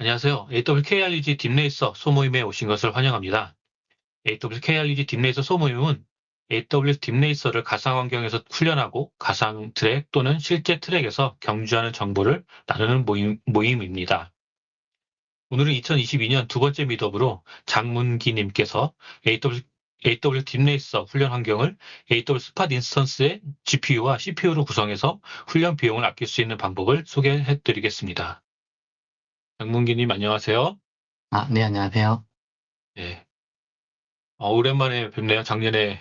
안녕하세요. AWSKRUG DeepRacer 소모임에 오신 것을 환영합니다. AWSKRUG DeepRacer 소모임은 AWS DeepRacer를 가상 환경에서 훈련하고 가상 트랙 또는 실제 트랙에서 경주하는 정보를 나누는 모임, 모임입니다. 오늘은 2022년 두 번째 meetup으로 장문기님께서 AWS, AWS DeepRacer 훈련 환경을 AWS spot instance의 GPU와 CPU로 구성해서 훈련 비용을 아낄 수 있는 방법을 소개해 드리겠습니다. 장문기님 안녕하세요. 아, 네, 안녕하세요. 네. 어, 오랜만에 뵙네요. 작년에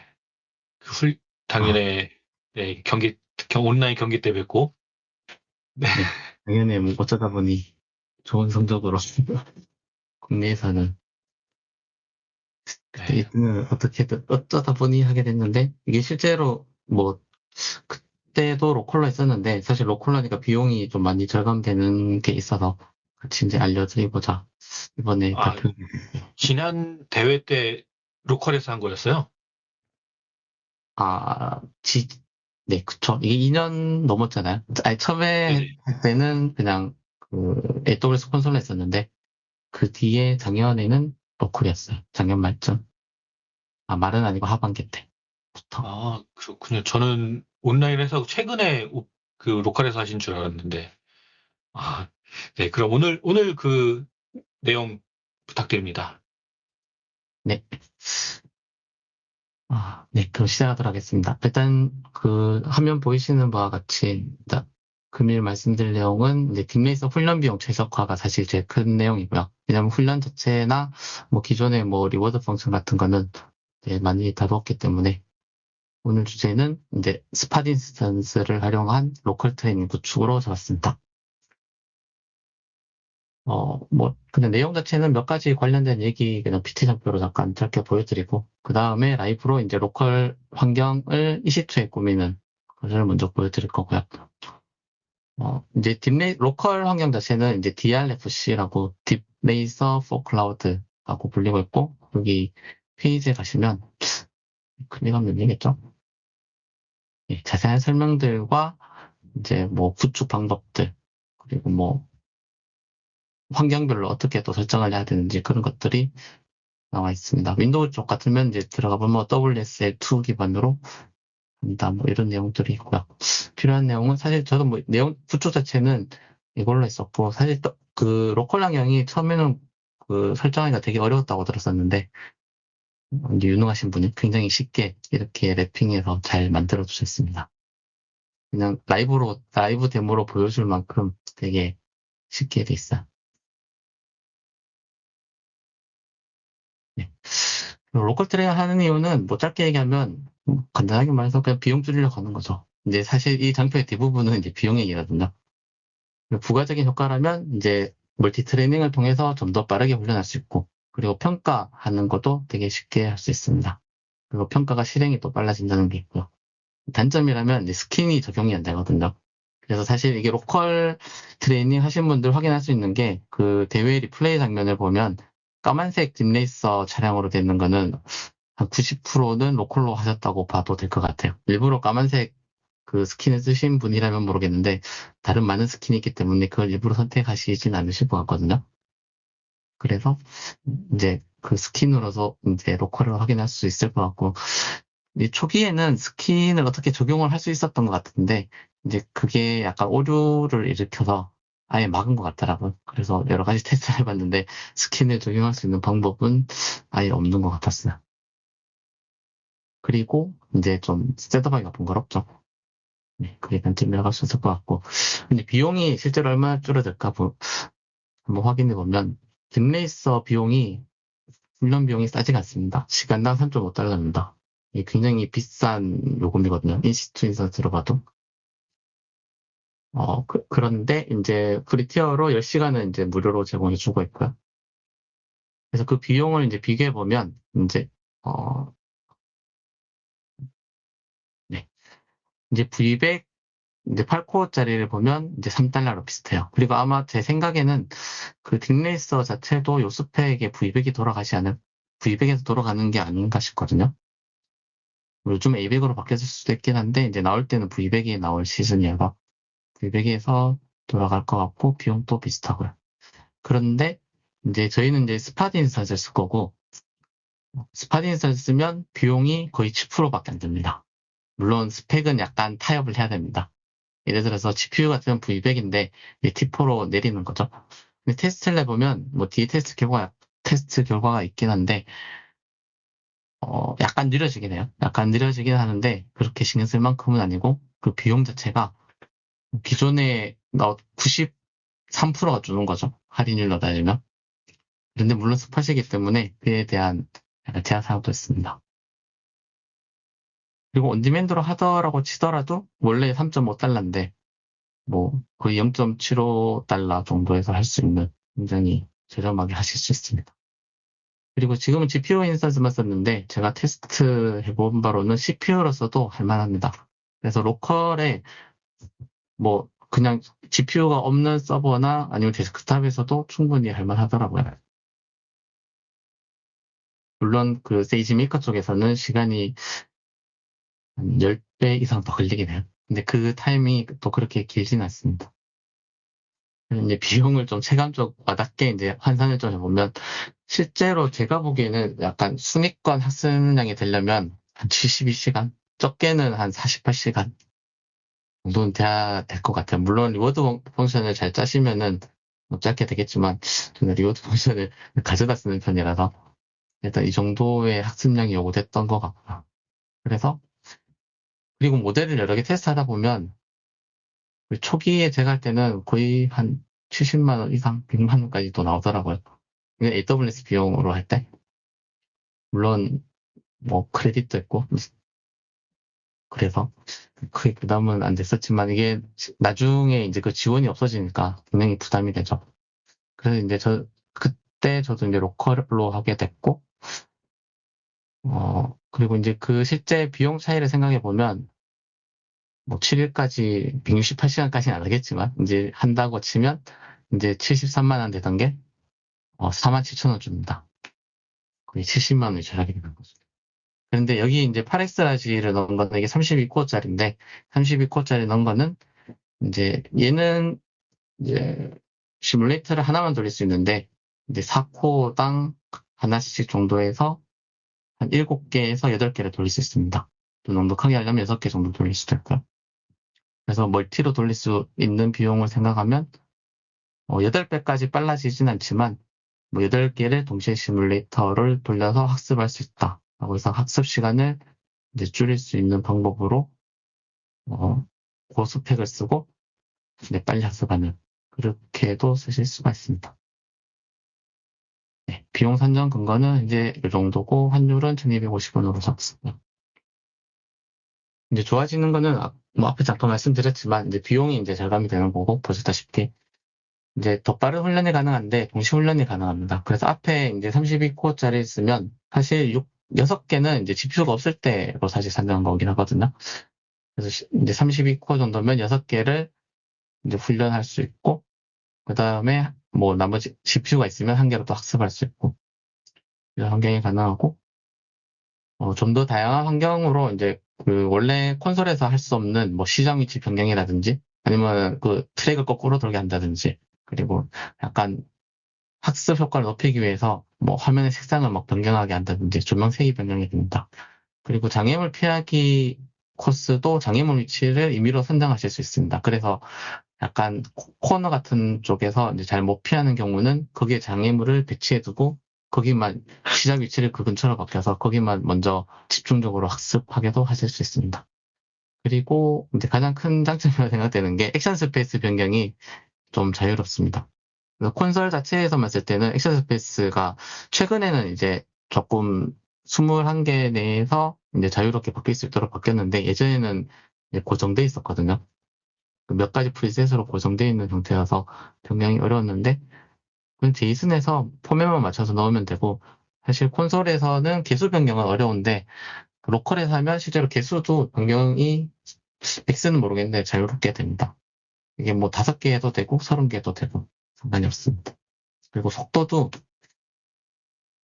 그 훌, 작년에 네, 경기 경, 온라인 경기 때 뵙고 네. 작년에 뭐 어쩌다 보니 좋은 성적으로 국내에서는 그때 네. 1등을 어떻게든 어쩌다 보니 하게 됐는데 이게 실제로 뭐 그때도 로컬로 했었는데 사실 로컬로 하니까 비용이 좀 많이 절감되는 게 있어서 같이 이제 알려드리고자 이번에 아, 발표 지난 대회 때 로컬에서 한 거였어요. 아, 지, 네, 그쵸. 이게 2년 넘었잖아요. 아니, 처음에 네네. 할 때는 그냥 그 AWS 콘솔로 했었는데, 그 뒤에 작년에는 로컬이었어요. 작년 말쯤. 아, 말은 아니고 하반기 때부터. 아, 그렇군요. 저는 온라인에서 최근에 오- 그 로컬에서 하신 줄 알았는데. 아, 네. 그럼 오늘 오늘 그 내용 부탁드립니다. 네. 아, 네, 그럼 시작하도록 하겠습니다. 일단 그 화면 보이시는 바와 같이 금일 말씀드릴 내용은 이제 딥레이서 훈련 비용 최적화가 사실 제일 큰 내용이고요. 왜냐하면 훈련 자체나 뭐 기존의 뭐 reward function 같은 거는 많이 다루었기 때문에 오늘 주제는 이제 spot instance를 활용한 local training 구축으로 잡았습니다. 어, 뭐, 그냥 내용 자체는 몇 가지 관련된 얘기 그냥 PT 장표로 잠깐 짧게 보여드리고, 그 다음에 라이브로 이제 local 환경을 EC2에 꾸미는 것을 먼저 보여드릴 거고요. 어, 이제 DeepRa, local 환경 자체는 이제 DRFC라고 DeepRacer for Cloud라고 불리고 있고, 여기 페이지에 가시면, 클릭하면 열리겠죠? 예, 자세한 설명들과 이제 뭐 구축 방법들, 그리고 뭐 환경별로 어떻게 또 설정을 해야 되는지 그런 것들이 나와 있습니다. Windows 쪽 같으면 이제 들어가 보면 WSL2 기반으로 한다 뭐 이런 내용들이 있고요. 필요한 내용은 사실 저도 뭐 내용 구축 자체는 이걸로 했었고 사실 또 그 local 환경이 처음에는 그 설정하기가 되게 어려웠다고 들었었는데 유능하신 분이 굉장히 쉽게 이렇게 wrapping해서 잘 만들어 주셨습니다. 그냥 라이브로 라이브 데모로 보여줄 만큼 되게 쉽게 돼 있어 local training 하는 이유는 뭐 짧게 얘기하면 뭐 간단하게 말해서 그냥 비용 줄이려고 하는 거죠. 이제 사실 이 장표의 대부분은 이제 비용 얘기거든요. 부가적인 효과라면 이제 multi training을 통해서 좀 더 빠르게 훈련할 수 있고 그리고 평가하는 것도 되게 쉽게 할 수 있습니다. 그리고 평가가 실행이 또 빨라진다는 게 있고요. 단점이라면 skin이 적용이 안 되거든요. 그래서 사실 이게 local training 하신 분들 확인할 수 있는 게 그 대회 리플레이 장면을 보면 까만색 DeepRacer 차량으로 되는 거는 한 90%는 local로 하셨다고 봐도 될 것 같아요. 일부러 까만색 그 skin을 쓰신 분이라면 모르겠는데 다른 많은 skin이 있기 때문에 그걸 일부러 선택하시진 않으실 것 같거든요. 그래서 이제 그 skin으로서 이제 local을 확인할 수 있을 것 같고 이 초기에는 skin을 어떻게 적용을 할 수 있었던 것 같은데 이제 그게 약간 오류를 일으켜서 아예 막은 것 같더라고요. 그래서 여러 가지 테스트를 해봤는데 skin을 적용할 수 있는 방법은 아예 없는 것 같았어요. 그리고 이제 좀 setup하기가 번거롭죠. 네, 그게 단점이라고 할 수 있을 것 같고. 근데 비용이 실제로 얼마나 줄어들까 보, 한번 확인해 보면 DeepRacer 비용이 훈련 비용이 싸지가 않습니다. 시간당 3.5달러입니다. 이게 굉장히 비싼 요금이거든요. EC2 instance로 봐도. 어, 그, 런데 이제 free tier로 10시간은 이제 무료로 제공해 주고 있고요. 그래서 그 비용을 이제 비교해 보면 이제 어, 네. 이제 V100 이제 8코어짜리를 보면 이제 3달러로 비슷해요. 그리고 아마 제 생각에는 그 딥레이서 자체도 요 스펙에 V100이 돌아가지 않을 V100에서 돌아가는 게 아닌가 싶거든요. 요즘 A100으로 바뀌었을 수도 있긴 한데 이제 나올 때는 V100이 나올 시즌이어서 V100에서 돌아갈 것 같고 비용도 비슷하고요. 그런데 이제 저희는 이제 spot instance를 쓸 거고 spot instance 쓰면 비용이 거의 10%밖에 안 됩니다. 물론 스펙은 약간 타협을 해야 됩니다. 예를 들어서 GPU 같은 V100인데 T4로 내리는 거죠. 근데 테스트를 해보면 뭐 뒤에 테스트 결과 테스트 결과가 있긴 한데 어 약간 느려지긴 해요. 약간 느려지긴 하는데 그렇게 신경 쓸 만큼은 아니고 그 비용 자체가 기존에 93%가 주는 거죠. 할인율로 따지면. 그런데 물론 스팟이기 때문에 그에 대한 제한 사항도 있습니다. 그리고 온디맨드로 하더라고 치더라도 원래 3.5달러인데 뭐 거의 0.75달러 정도에서 할 수 있는 굉장히 저렴하게 하실 수 있습니다. 그리고 지금은 GPU 인스턴스만 썼는데 제가 테스트 해본 바로는 CPU로서도 할만합니다. 그래서 local에 뭐 그냥 GPU가 없는 서버나 아니면 데스크탑에서도 충분히 할만하더라고요. 물론 그 SageMaker 쪽에서는 시간이 한 10배 이상 더 걸리긴 해요. 근데 그 타임이 또 그렇게 길진 않습니다. 이제 비용을 좀 체감적 와닿게 이제 환산을 좀 해보면 실제로 제가 보기에는 약간 순위권 학습량이 되려면 한 72시간 적게는 한 48시간 정도는 돼야 될 것 같아요. 물론 reward function을 잘 짜시면은 뭐 짧게 되겠지만 저는 reward function을 가져다 쓰는 편이라서 일단 이 정도의 학습량이 요구됐던 것 같고요. 그래서 그리고 모델을 여러 개 테스트하다 보면 초기에 제가 할 때는 거의 한 70만 원 이상, 100만 원까지도 나오더라고요. AWS 비용으로 할 때. 물론 뭐 크레딧도 있고 그래서 크게 부담은 안 됐었지만 이게 나중에 이제 그 지원이 없어지니까 분명히 부담이 되죠. 그래서 이제 저 그때 저도 이제 로컬로 하게 됐고 어 그리고 이제 그 실제 비용 차이를 생각해 보면 뭐 7일까지 168시간까지는 안 하겠지만 이제 한다고 치면 이제 73만 원 되던 게 어, 4만 7천 원 줍니다. 거의 70만 원이 절약이 되는 거죠. 그런데 여기 이제 8X라지를 넣은 거는 이게 32코어짜리인데 32코어짜리 넣은 거는 이제 얘는 이제 시뮬레이터를 하나만 돌릴 수 있는데 이제 4코어당 하나씩 정도에서 한 7개에서 8개를 돌릴 수 있습니다. 또 넉넉하게 하려면 6개 정도 돌릴 수도 있고요. 그래서 멀티로 돌릴 수 있는 비용을 생각하면 어, 8배까지 빨라지진 않지만 뭐 8개를 동시에 시뮬레이터를 돌려서 학습할 수 있다. 라고 해서 학습 시간을 이제 줄일 수 있는 방법으로 어, 고스펙을 쓰고 네, 빨리 학습하는 그렇게도 쓰실 수가 있습니다. 네, 비용 산정 근거는 이제 이 정도고 환율은 1250원으로 잡습니다. 이제 좋아지는 거는 뭐 앞에 잠깐 말씀드렸지만 이제 비용이 이제 절감이 되는 거고 보셨다시피 이제 더 빠른 훈련이 가능한데 동시 훈련이 가능합니다. 그래서 앞에 이제 32코어짜리 쓰면 사실 6, 6개는 이제 GPU가 없을 때로 사실 산정한 거긴 하거든요. 그래서 이제 32코어 정도면 6개를 이제 훈련할 수 있고 그 다음에 뭐 나머지 GPU가 있으면 한 개로 또 학습할 수 있고 이런 환경이 가능하고 어, 좀 더 다양한 환경으로 이제 그 원래 콘솔에서 할 수 없는 뭐 시장 위치 변경이라든지 아니면 그 트랙을 거꾸로 돌게 한다든지 그리고 약간 학습 효과를 높이기 위해서 뭐 화면의 색상을 막 변경하게 한다든지 조명색이 변경이 됩니다. 그리고 장애물 피하기 코스도 장애물 위치를 임의로 선정하실 수 있습니다. 그래서 약간 코너 같은 쪽에서 이제 잘 못 피하는 경우는 거기에 장애물을 배치해두고 거기만 시작 위치를 그 근처로 바뀌어서 거기만 먼저 집중적으로 학습하게도 하실 수 있습니다. 그리고 이제 가장 큰 장점이라고 생각되는 게 action space 변경이 좀 자유롭습니다. 콘솔 자체에서만 쓸 때는 action space가 최근에는 이제 조금 21개 내에서 이제 자유롭게 바뀔 수 있도록 바뀌었는데 예전에는 고정돼 있었거든요. 그 몇 가지 preset으로 고정되어 있는 형태여서 변경이 어려웠는데 제이슨에서 포맷만 맞춰서 넣으면 되고 사실 콘솔에서는 개수 변경은 어려운데 로컬에서 하면 실제로 개수도 변경이 X는 모르겠는데 자유롭게 됩니다. 이게 뭐 다섯 개 해도 되고 서른 개 해도 되고 상관이 없습니다. 그리고 속도도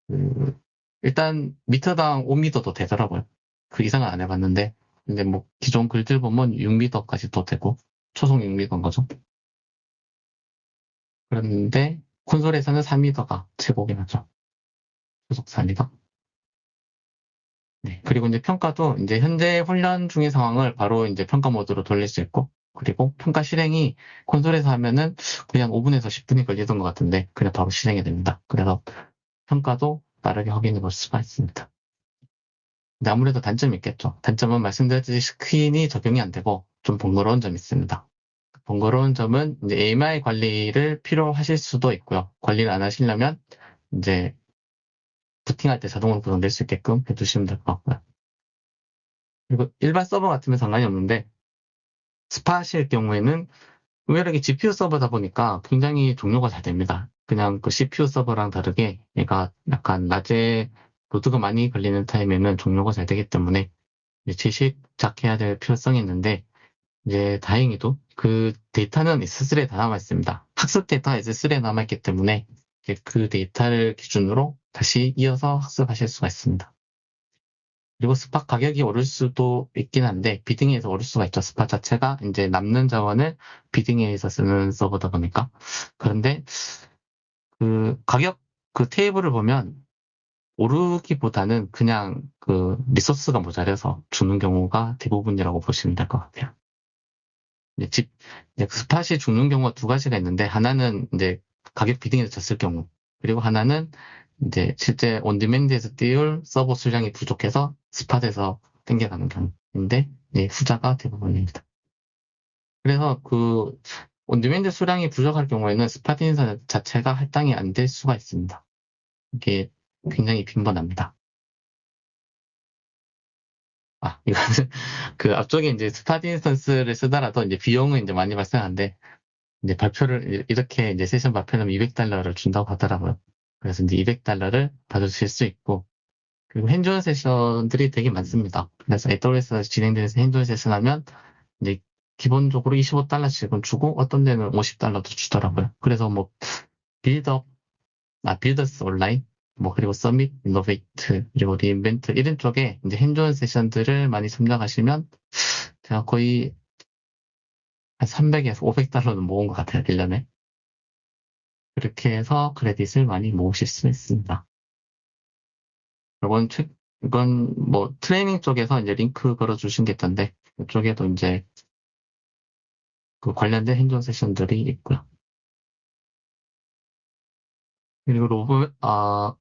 그 일단 미터당 5미터도 되더라고요. 그 이상은 안 해봤는데 근데 뭐 기존 글들 보면 6미터까지도 되고 초속 6미터인 거죠. 그런데 콘솔에서는 3미터가 최고긴 하죠. 초속 4미터. 네. 그리고 이제 평가도 이제 현재 훈련 중의 상황을 바로 이제 평가 모드로 돌릴 수 있고, 그리고 평가 실행이 콘솔에서 하면은 그냥 5분에서 10분이 걸리던 것 같은데, 그냥 바로 실행이 됩니다. 그래서 평가도 빠르게 확인해 볼 수가 있습니다. 근데 아무래도 단점이 있겠죠. 단점은 말씀드렸듯이 스크린이 적용이 안 되고 좀 번거로운 점이 있습니다. 번거로운 점은 이제 AMI 관리를 필요하실 수도 있고요. 관리를 안 하시려면 이제 부팅할 때 자동으로 구성될 수 있게끔 해두시면 될 것 같고요. 그리고 일반 서버 같으면 상관이 없는데 spot일 경우에는 의외로 GPU 서버다 보니까 굉장히 종료가 잘 됩니다. 그냥 그 CPU 서버랑 다르게 얘가 약간 낮에 load가 많이 걸리는 타임에는 종료가 잘 되기 때문에 재시작해야 될 필요성이 있는데 이제 다행히도 그 데이터는 S3에 다 남아 있습니다. 학습 데이터 S3에 남아 있기 때문에 그 데이터를 기준으로 다시 이어서 학습하실 수가 있습니다. 그리고 spot 가격이 오를 수도 있긴 한데 bidding에서 오를 수가 있죠. spot 자체가 이제 남는 자원을 bidding에서 쓰는 서버다 보니까 그런데 그 가격 그 테이블을 보면 오르기보다는 그냥 그 resource가 모자라서 죽는 경우가 대부분이라고 보시면 될 것 같아요. 이제 집, 이제 spot이 죽는 경우가 두 가지가 있는데, 하나는 이제 가격 bidding에서 졌을 경우, 그리고 하나는 이제 실제 on-demand에서 띄울 서버 수량이 부족해서 spot에서 땡겨가는 경우인데, 네, 후자가 대부분입니다. 그래서 그 on-demand 수량이 부족할 경우에는 spot instance 자체가 할당이 안 될 수가 있습니다. 이게 굉장히 빈번합니다. 아, 이거는 그 앞쪽에 이제 spot instance를 쓰더라도 이제 비용은 이제 많이 발생하는데 이제 발표를 이렇게 이제 세션 발표는 200달러를 준다고 하더라고요. 그래서 이제 200달러를 받으실 수 있고 그리고 hands-on session들이 되게 많습니다. 그래서 AWS에서 진행되는 hands-on session 하면 이제 기본적으로 25달러씩은 주고 어떤 데는 50달러도 주더라고요. 그래서 뭐 빌드업, 아 Builders Online 뭐 그리고 Summit, Innovate, 그리고 re:Invent 이런 쪽에 이제 hands-on 세션들을 많이 참여하시면 제가 거의 한 300에서 500달러는 모은 것 같아요, 1년에. 그렇게 해서 크레딧을 많이 모으실 수 있습니다. 이건, 최, 이건 뭐 트레이닝 쪽에서 이제 링크 걸어주신 게 있던데, 이쪽에도 이제 그 관련된 hands-on 세션들이 있고요. 그리고 로브, 아,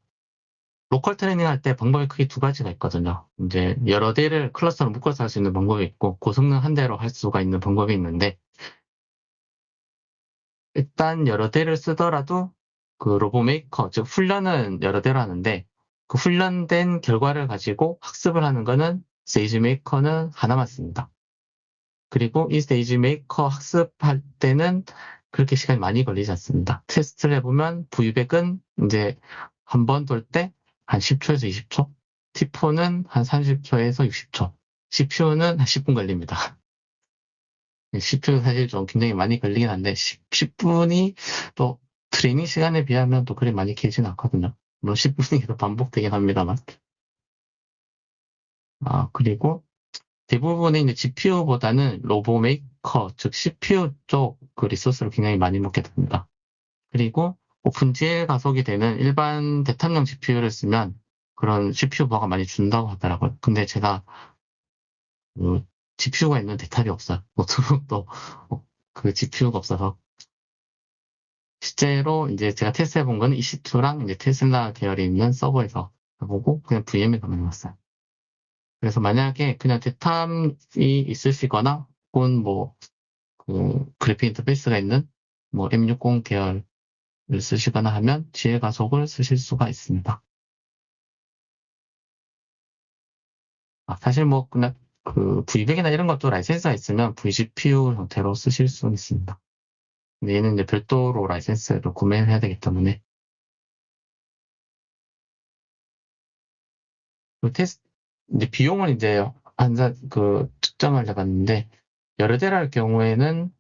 로컬 트레이닝 할 때 방법이 크게 두 가지가 있거든요. 이제 여러 대를 클러스터로 묶어서 할 수 있는 방법이 있고 고성능 한 대로 할 수가 있는 방법이 있는데 일단 여러 대를 쓰더라도 그 RoboMaker 즉 훈련은 여러 대로 하는데 그 훈련된 결과를 가지고 학습을 하는 거는 스테이지 메이커는 하나만 씁니다. 그리고 이 SageMaker 학습할 때는 그렇게 시간이 많이 걸리지 않습니다. 테스트를 해보면 V100은 이제 한 번 돌 때 한 10초에서 20초, T4는 한 30초에서 60초, CPU는 한 10분 걸립니다. 10분 사실 좀 굉장히 많이 걸리긴 한데 10, 분이 또 트레이닝 시간에 비하면 또 그리 많이 길지는 않거든요. 물론 10분이 계속 반복되긴 합니다만. 아, 그리고 대부분의 이제 GPU보다는 RoboMaker, 즉 CPU 쪽 그 resource를 굉장히 많이 먹게 됩니다. 그리고 OpenGL 가속이 되는 일반 데스크탑용 GPU를 쓰면 그런 CPU 부하가 많이 준다고 하더라고요. 근데 제가 그 GPU가 있는 데스크탑이 없어요. 노트북도 그 GPU가 없어서 실제로 이제 제가 테스트 해본 건 EC2랑 이제 테슬라 계열이 있는 서버에서 해보고 그냥 VM에서만 해봤어요. 그래서 만약에 그냥 데스크탑이 있으시거나 혹은 뭐, 그 그래픽 인터페이스가 있는 뭐 M60 계열을 쓰시거나 하면 GL 가속을 쓰실 수가 있습니다. 아, 사실 뭐 그냥 그 V100이나 이런 것도 라이센스가 있으면 vGPU 형태로 쓰실 수 있습니다. 근데 얘는 이제 별도로 라이센스를 구매를 해야 되기 때문에 그 테스트 이제 비용을 이제 한사 그 측정을 해봤는데 여러 대를 할 경우에는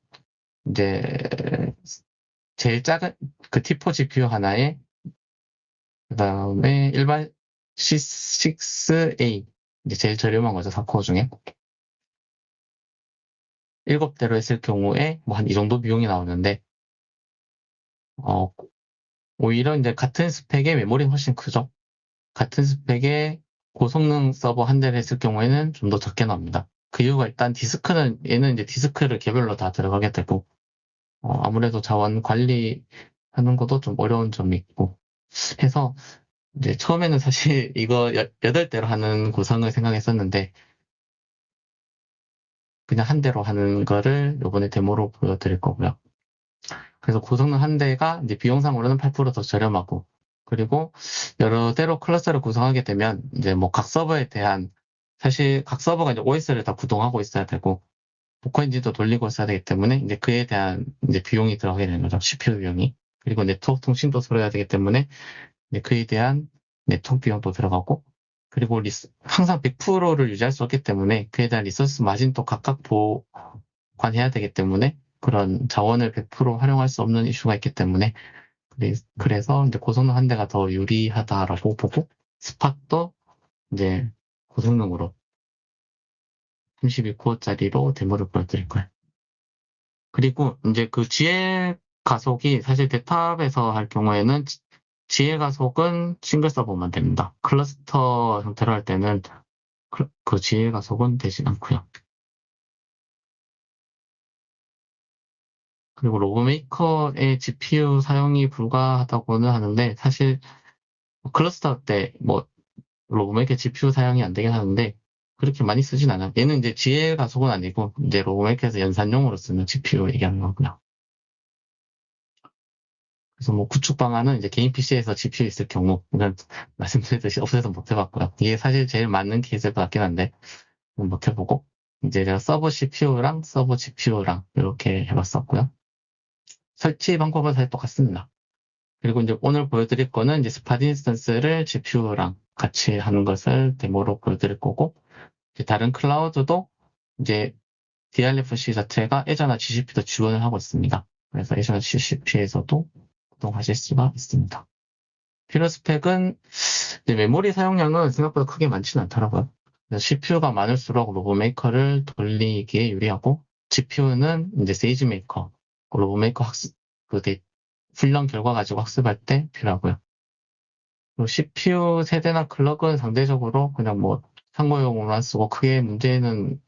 이제 제일 작은 그 T4 GPU 하나에 그 다음에 일반 C6A 이제 제일 저렴한 거죠 4코어 중에 7대로 했을 경우에 뭐 한 이 정도 비용이 나오는데 어 오히려 이제 같은 스펙의 메모리는 훨씬 크죠. 같은 스펙의 고성능 서버 한 대를 했을 경우에는 좀 더 적게 나옵니다. 그 이유가 일단 디스크는 얘는 이제 디스크를 개별로 다 들어가게 되고 어, 아무래도 자원 관리하는 것도 좀 어려운 점이 있고 해서 이제 처음에는 사실 이거 여- 여덟 대로 하는 구성을 생각했었는데 그냥 한 대로 하는 거를 이번에 데모로 보여드릴 거고요. 그래서 고성능 한 대가 이제 비용상으로는 8%더 저렴하고 그리고 여러 대로 클러스터를 구성하게 되면 이제 뭐 각 서버에 대한 사실 각 서버가 이제 OS를 다 구동하고 있어야 되고 Docker 엔진도 돌리고 있어야 되기 때문에 이제 그에 대한 이제 비용이 들어가게 되는 거죠. CPU 비용이. 그리고 네트워크 통신도 서로 해야 되기 때문에 이제 그에 대한 네트워크 비용도 들어가고 그리고 리스- 항상 100%를 유지할 수 없기 때문에 그에 대한 resource 마진도 각각 보관해야 되기 때문에 그런 자원을 100% 활용할 수 없는 이슈가 있기 때문에 그래- 그래서 이제 고성능 한 대가 더 유리하다라고 보고 스팟도 이제 고성능으로 32코어짜리로 데모를 보여드릴 거예요. 그리고 이제 그 GL 가속이 사실 데탑에서 할 경우에는 지- GL 가속은 싱글 서버만 됩니다. 클러스터 형태로 할 때는 그, 그 GL 가속은 되지 않고요. 그리고 RoboMaker의 GPU 사용이 불가하다고는 하는데 사실 클러스터 때 뭐 RoboMaker GPU 사용이 안 되긴 하는데 그렇게 많이 쓰진 않아요. 얘는 이제 GL 가속은 아니고 이제 RoboMaker에서 연산용으로 쓰는 GPU 얘기하는 거고요. 그래서 뭐 구축 방안은 이제 개인 PC에서 GPU 있을 경우 이건 말씀드렸듯이 없어서 못 해봤고요. 이게 사실 제일 맞는 케이스일 것 같긴 한데 못 해보고 이제 제가 서버 CPU랑 서버 GPU랑 이렇게 해봤었고요. 설치 방법은 사실 똑같습니다. 그리고 이제 오늘 보여드릴 거는 이제 spot instance를 GPU랑 같이 하는 것을 데모로 보여드릴 거고 다른 클라우드도 이제 DRfC 자체가 Azure나 GCP도 지원을 하고 있습니다. 그래서 Azure나 GCP에서도 구동하실 수가 있습니다. 필요 스펙은 이제 메모리 사용량은 생각보다 크게 많지는 않더라고요. CPU가 많을수록 RoboMaker를 돌리기에 유리하고 GPU는 이제 SageMaker, RoboMaker 학습 그 데- 훈련 결과 가지고 학습할 때 필요하고요. 그리고 CPU 세대나 클럭은 상대적으로 그냥 뭐 상호용으로만 쓰고 크게 문제는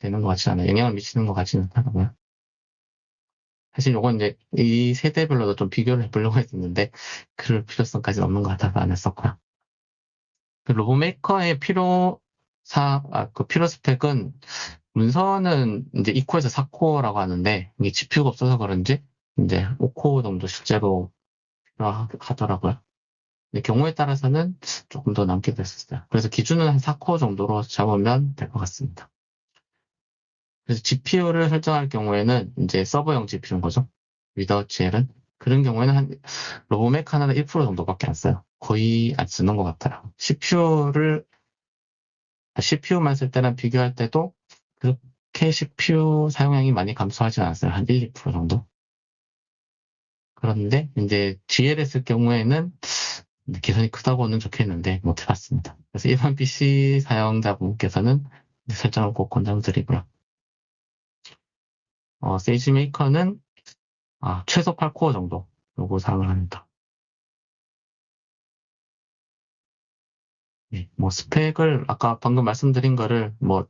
되는 것 같지 않아요. 영향을 미치는 것 같지는 않더라고요. 사실 요건 이제 이 세대별로도 좀 비교를 해보려고 했었는데 그럴 필요성까지는 없는 것 같아서 안 했었고요. 그 로보메이커의 필요 사, 아, 그 필요 스펙은 문서는 이제 2코에서 4코어라고 하는데 이게 GPU가 없어서 그런지 이제 5코어 정도 실제로 필요하더라고요. 경우에 따라서는 조금 더 남기도 했었어요. 그래서 기준은 한 4코어 정도로 잡으면 될 것 같습니다. 그래서 GPU를 설정할 경우에는 이제 서버용 GPU인 거죠. 위다웃 GL은. 그런 경우에는 한 로보맥 하나는 1% 정도밖에 안 써요. 거의 안 쓰는 것 같아요. CPU를 CPU만 쓸 때랑 비교할 때도 그렇게 CPU 사용량이 많이 감소하지 않았어요. 한 1, 2% 정도. 그런데 이제 GL에 쓸 경우에는 계산이 크다고는 적혀있는데 못 해봤습니다. 그래서 일반 PC 사용자분께서는 설정을 꼭 권장드리고요. 어, SageMaker는 아, 최소 8코어 정도 요거 사용을 합니다. 네, 뭐 스펙을 아까 방금 말씀드린 거를 뭐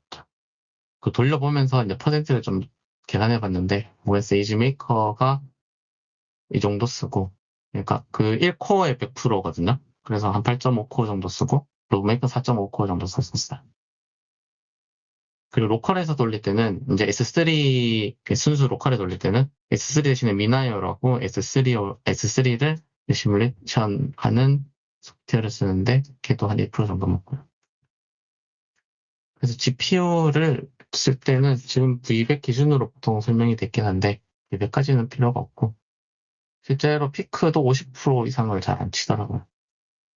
그 돌려보면서 이제 퍼센트를 좀 계산해 봤는데 뭐 세이지 메이커가 이 정도 쓰고 그러니까 그 1코어에 100%거든요. 그래서 한 8.5코어 정도 쓰고 RoboMaker 4.5코어 정도 썼었어요. 그리고 로컬에서 돌릴 때는 이제 S3 순수 로컬에 돌릴 때는 S3 대신에 미나이어라고 S3 S3를 시뮬레이션 하는 소프트웨어를 쓰는데 걔도 한 1% 정도 먹고요. 그래서 GPU를 쓸 때는 지금 V200 기준으로 보통 설명이 됐긴 한데 200까지는 필요가 없고 실제로 피크도 50% 이상을 잘 안 치더라고요.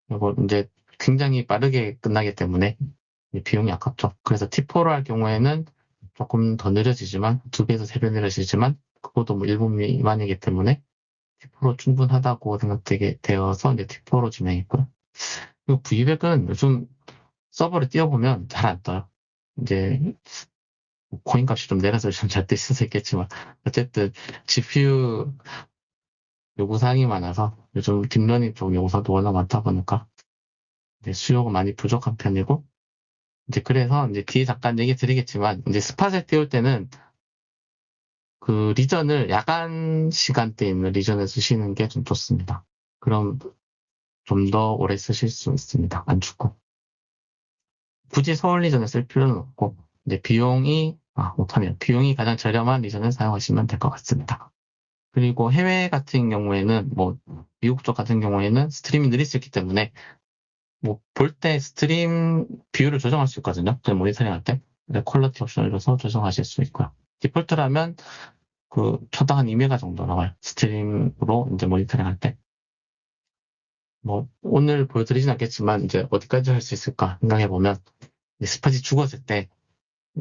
그리고 이제 굉장히 빠르게 끝나기 때문에 비용이 아깝죠. 그래서 T4로 할 경우에는 조금 더 느려지지만 두 배에서 세 배 느려지지만 그것도 뭐 1분 미만이기 때문에 T4로 충분하다고 생각되게 되어서 이제 T4로 진행했고요. 그리고 V200은 요즘 서버를 띄워보면 잘 안 떠요. 이제 코인 값이 좀 내려서 좀잘 뜰 수도 있겠지만 어쨌든 GPU 요구사항이 많아서 요즘 딥러닝 쪽 요구사항도 워낙 많다 보니까 이제 수요가 많이 부족한 편이고 이제 그래서 이제 뒤에 잠깐 얘기 드리겠지만 이제 spot을 띄울 때는 그 region을 야간 시간대에 있는 region을 쓰시는 게 좀 좋습니다. 그럼 좀 더 오래 쓰실 수 있습니다. 안 죽고. 굳이 서울 region을 쓸 필요는 없고 이제 비용이 아 못하네요. 비용이 가장 저렴한 region을 사용하시면 될 것 같습니다. 그리고 해외 같은 경우에는 뭐 미국 쪽 같은 경우에는 stream이 느릴 수 있기 때문에 뭐 볼 때 stream 비율을 조정할 수 있거든요. 저희 모니터링 할 때. quality 옵션을 줘서 조정하실 수 있고요. 디폴트라면 그 초당 한 2메가 정도 나와요. stream으로 이제 모니터링 할 때. 뭐 오늘 보여드리진 않겠지만 이제 어디까지 할 수 있을까 생각해 보면 spot이 죽었을 때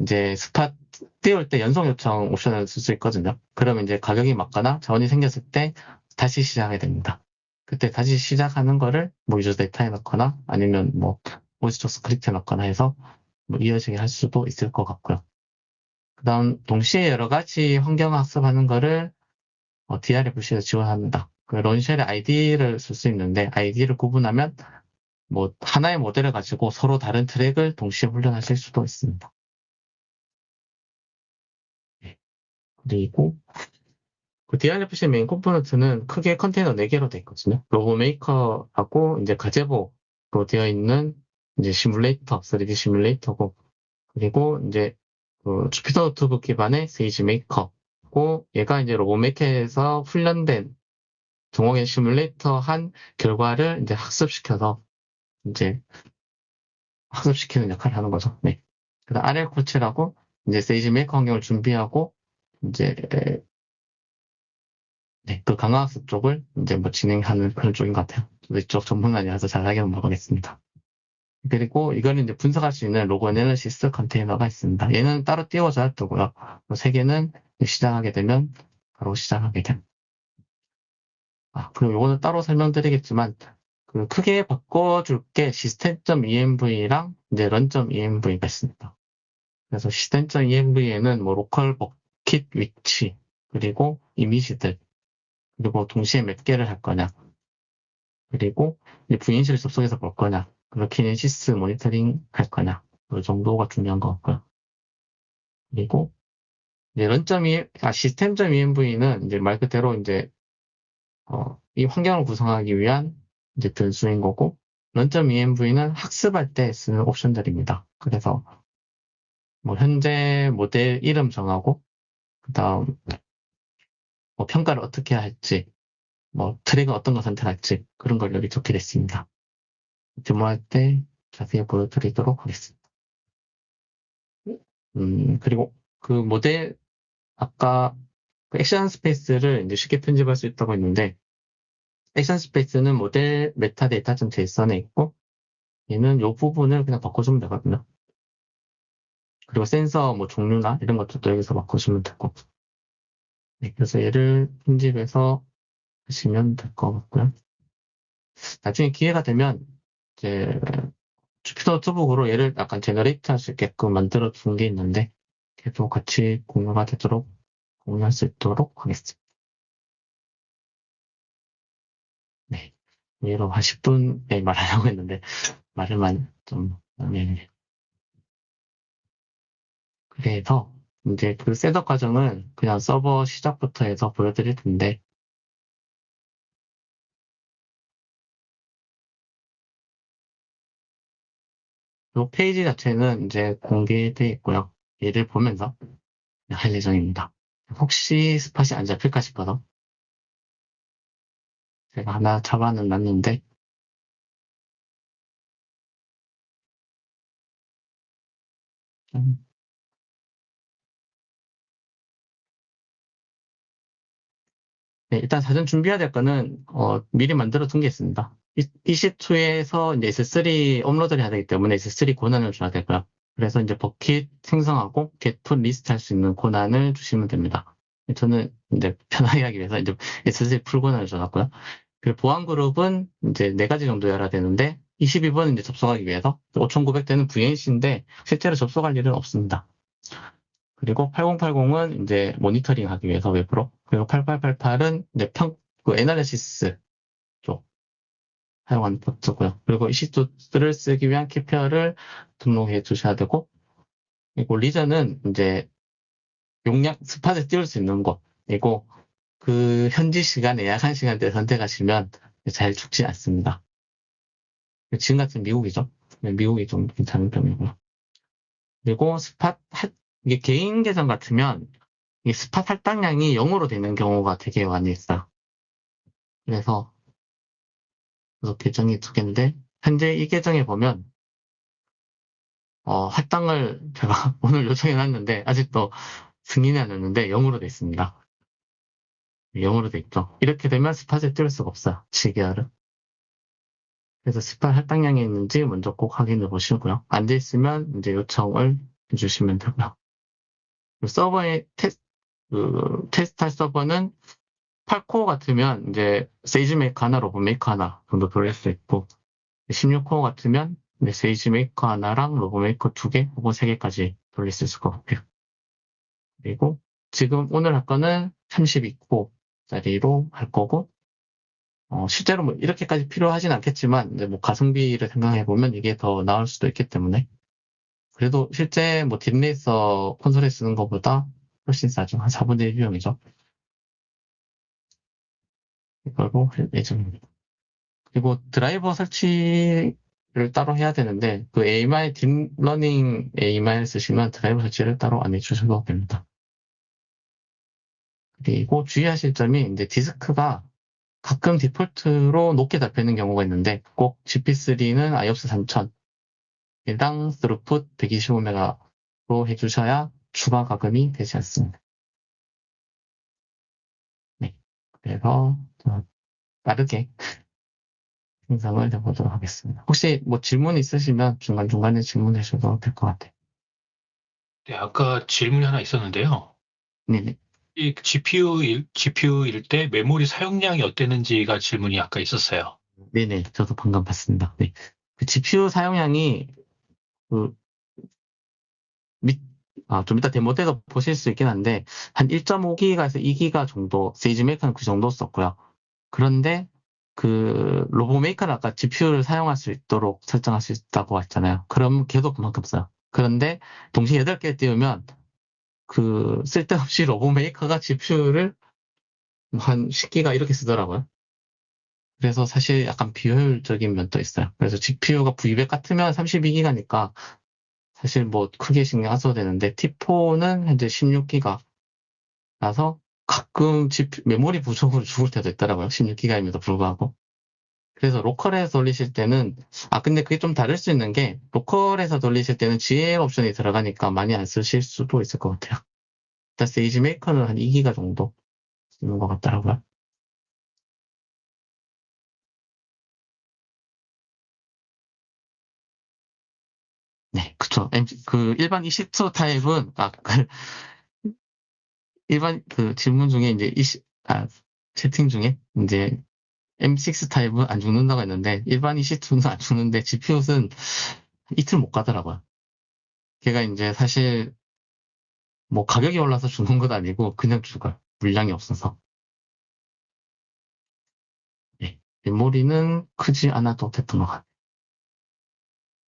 이제 spot 띄울 때 연속 요청 옵션을 쓸 수 있거든요. 그러면 이제 가격이 맞거나 자원이 생겼을 때 다시 시작하게 됩니다. 그때 다시 시작하는 거를 뭐 user data에 넣거나 아니면 뭐 auto script에 넣거나 해서 뭐 이어지게 할 수도 있을 것 같고요. 그 다음 동시에 여러 가지 환경 학습하는 거를 어, DRFC에서 지원합니다. 그 run shell의 ID를 쓸 수 있는데 ID를 구분하면 뭐 하나의 모델을 가지고 서로 다른 트랙을 동시에 훈련하실 수도 있습니다. 네. 그리고 그 DRFC main component는 크게 컨테이너 4개로 되어 있거든요. 로고 메이커하고 이제 Gazebo로 되어 있는 이제 시뮬레이터, 3D 시뮬레이터고 그리고 이제 그 Jupyter Notebook 기반의 세이지 메이커고 얘가 이제 RoboMaker에서 훈련된 동호회 시뮬레이터 한 결과를 이제 학습시켜서 이제 학습시키는 역할을 하는 거죠. 네. 그다음 RL 코치라고 이제 SageMaker 환경을 준비하고 이제 네, 그 강화학습 쪽을 이제 뭐 진행하는 그런 쪽인 것 같아요. 이쪽 전문가아니라서 잘하게는 모르겠습니다. 그리고 이거는 이제 분석할 수 있는 log analysis 컨테이너가 있습니다. 얘는 따로 띄워져야 되고요. 세 개는 시작하게 되면 바로 시작하게 됩니다. 아, 그리고 이거는 따로 설명드리겠지만, 그 크게 바꿔줄 게 system.env랑 이제 run.env가 있습니다. 그래서 system.env에는 뭐 local bucket 위치, 그리고 이미지들, 그리고 동시에 몇 개를 할 거냐, 그리고 VNC를 접속해서 볼 거냐, 그리고 Kinesis 모니터링 할 거냐, 그 정도가 중요한 것 같고요. 그리고 이제 run.e, 아, 시스템.env는 이제 말 그대로 이제 어, 이 환경을 구성하기 위한 이제 변수인 거고 run.env는 학습할 때 쓰는 옵션들입니다. 그래서 뭐 현재 모델 이름 정하고 그 다음 뭐 평가를 어떻게 할지 뭐 트랙은 어떤 거 선택할지 그런 걸 여기 적게 됐습니다. 데모할 때 자세히 보여드리도록 하겠습니다. 음, 그리고 그 모델 아까 그 action space를 이제 쉽게 편집할 수 있다고 했는데 action space는 model metadata.json에 있고 얘는 이 부분을 그냥 바꿔주면 되거든요. 그리고 센서 뭐 종류나 이런 것들도 여기서 바꿔주면 되고 네, 그래서 얘를 편집해서 하시면 될 것 같고요. 나중에 기회가 되면 이제 Jupyter Notebook으로 얘를 약간 generate 할 수 있게끔 만들어 둔 게 있는데 걔도 같이 공유가 되도록 공유할 수 있도록 하겠습니다. 네. 얘로 한 10분에 말하려고 했는데, 말을만 좀, 네. 그래서, 이제 그 setup 과정은 그냥 서버 시작부터 해서 보여드릴 텐데, 이 페이지 자체는 이제 공개되어 있고요. 얘를 보면서 할 예정입니다. 혹시 스팟이 안 잡힐까 싶어서 제가 하나 잡아는 놨는데 음. 네, 일단 사전 준비해야 될 거는 어, 미리 만들어 둔 게 있습니다. EC2에서 이제 S3 업로드를 해야 되기 때문에 S3 권한을 줘야 되고요. 그래서 이제 bucket 생성하고 get put list 할 수 있는 권한을 주시면 됩니다. 저는 이제 편하게 하기 위해서 이제 S3 full 권한을 줘놨고요. 그 보안 그룹은 이제 네 가지 정도 열어야 되는데 22번은 이제 접속하기 위해서 5900대는 VNC인데 실제로 접속할 일은 없습니다. 그리고 8080은 이제 모니터링 하기 위해서 웹으로 그리고 8888은 이제 평, 그 analysis 쪽 사용하는 포트고요. 그리고 EC2를 쓰기 위한 key pair를 등록해 주셔야 되고, 그리고 region은 이제 용량 spot에 띄울 수 있는 곳이고, 그 현지 시간에 야간 시간대 선택하시면 잘 죽지 않습니다. 지금 같은 미국이죠. 네, 미국이 좀 괜찮은 편이고요. 그리고 스팟 할- 이게 개인 계정 같으면 이 스팟 할당량이 0으로 되는 경우가 되게 많이 있어요. 그래서 그래서 계정이 두 개인데 현재 이 계정에 보면 어, 할당을 제가 오늘 요청해 놨는데 아직도 승인이 안 됐는데 0으로 돼 있습니다. 0으로 돼 있죠. 이렇게 되면 스팟에 띄울 수가 없어요. 지계열은. 그래서 spot 할당량이 있는지 먼저 꼭 확인해 보시고요. 안 돼 있으면 이제 요청을 해주시면 되고요. 그 서버의 테스, 그 테스트할 서버는 8코어 같으면 이제 SageMaker 하나, RoboMaker 하나 정도 돌릴 수 있고 16코어 같으면 네, SageMaker 하나랑 RoboMaker 두 개, 혹은 세 개까지 돌릴 수 있을 것 같아요. 그리고 지금 오늘 할 거는 32코어짜리로 할 거고 어, 실제로 뭐 이렇게까지 필요하진 않겠지만 뭐 가성비를 생각해 보면 이게 더 나을 수도 있기 때문에 그래도 실제 뭐 DeepRacer 콘솔에 쓰는 것보다 훨씬 싸죠. 한 4분의 1 비용이죠. 이걸로 할 예정입니다. 그리고 드라이버 설치를 따로 해야 되는데 그 AMI 딥러닝 AMI 쓰시면 드라이버 설치를 따로 안 해주셔도 됩니다. 그리고 주의하실 점이 이제 디스크가 가끔 디폴트로 높게 잡히는 경우가 있는데 꼭 GP3는 IOPS 3000 일당 스루풋 125메가로 해주셔야 추가 가금이 되지 않습니다. 네, 그래서 저 빠르게 생성을 해보도록 하겠습니다. 혹시 뭐 질문 있으시면 중간중간에 질문해 주셔도 될 것 같아요. 네, 아까 질문이 하나 있었는데요. 네네. 이 GPU일, GPU일 때 메모리 사용량이 어땠는지가 질문이 아까 있었어요. 네네. 저도 방금 봤습니다. 네. 그 GPU 사용량이 그 밑, 아, 좀 이따 데모 때도 보실 수 있긴 한데 한 1.5기가에서 2기가 정도 SageMaker는 그 정도 썼고요. 그런데 그 RoboMaker는 아까 GPU를 사용할 수 있도록 설정할 수 있다고 했잖아요. 그럼 걔도 그만큼 써요. 그런데 동시에 8개 띄우면 그 쓸데없이 로보 메이커가 GPU를 한 10기가 이렇게 쓰더라고요. 그래서 사실 약간 비효율적인 면도 있어요. 그래서 GPU가 V200 같으면 32기가니까 사실 뭐 크게 신경 안 써도 되는데 T4는 현재 16기가 라서 가끔 GPU, 메모리 부족으로 죽을 때도 있더라고요. 16기가임에도 불구하고. 그래서 로컬에서 돌리실 때는 아 근데 그게 좀 다를 수 있는 게 로컬에서 돌리실 때는 GL 옵션이 들어가니까 많이 안 쓰실 수도 있을 것 같아요. 일단 세이지 메이커는 한 2기가 정도 쓰는 것 같더라고요. M- 그 일반 20초 타입은 아, 그 일반 그 질문 중에 이제 20, 아, 채팅 중에 이제 M6 타입은 안 죽는다고 했는데 일반 22는 안 죽는데 GPU는 이틀 못 가더라고요. 걔가 이제 사실 뭐 가격이 올라서 죽는 건 아니고 그냥 죽어요. 물량이 없어서. 네, 메모리는 크지 않아도 됐던 것 같아요.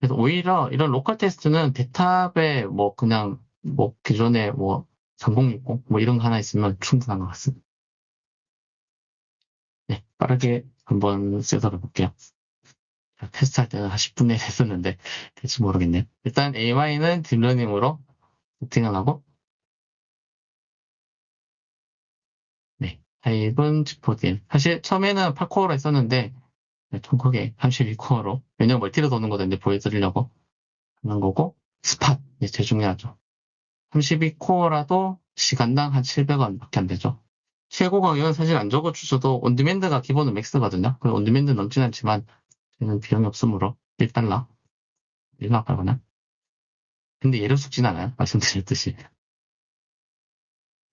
그래서 오히려 이런 로컬 테스트는 대탑에 뭐 그냥 뭐 기존에 뭐 3060, 뭐 이런 거 하나 있으면 충분한 것 같습니다. 네, 빠르게 한번 쓰도록 볼게요. 테스트 할 때는 한 10분에 했었는데 될지 모르겠네요. 일단 AMI는 딥러닝으로 세팅을 하고 네, 타입은 G4DN. 사실 처음에는 8코어로 했었는데 크게 32코어로 왜냐면 멀티로 도는 거던데 보여드리려고 하는 거고 spot, 네, 제일 중요하죠. 32코어라도 시간당 한 700원 밖에 안 되죠. 최고 가격은 사실 안 적어주셔도 on-demand가 기본은 max거든요. 그 on-demand 넘진 않지만 저는 비용이 없으므로 1달러 1달러 가거나 근데 얘를 죽진 않아요. 말씀드렸듯이.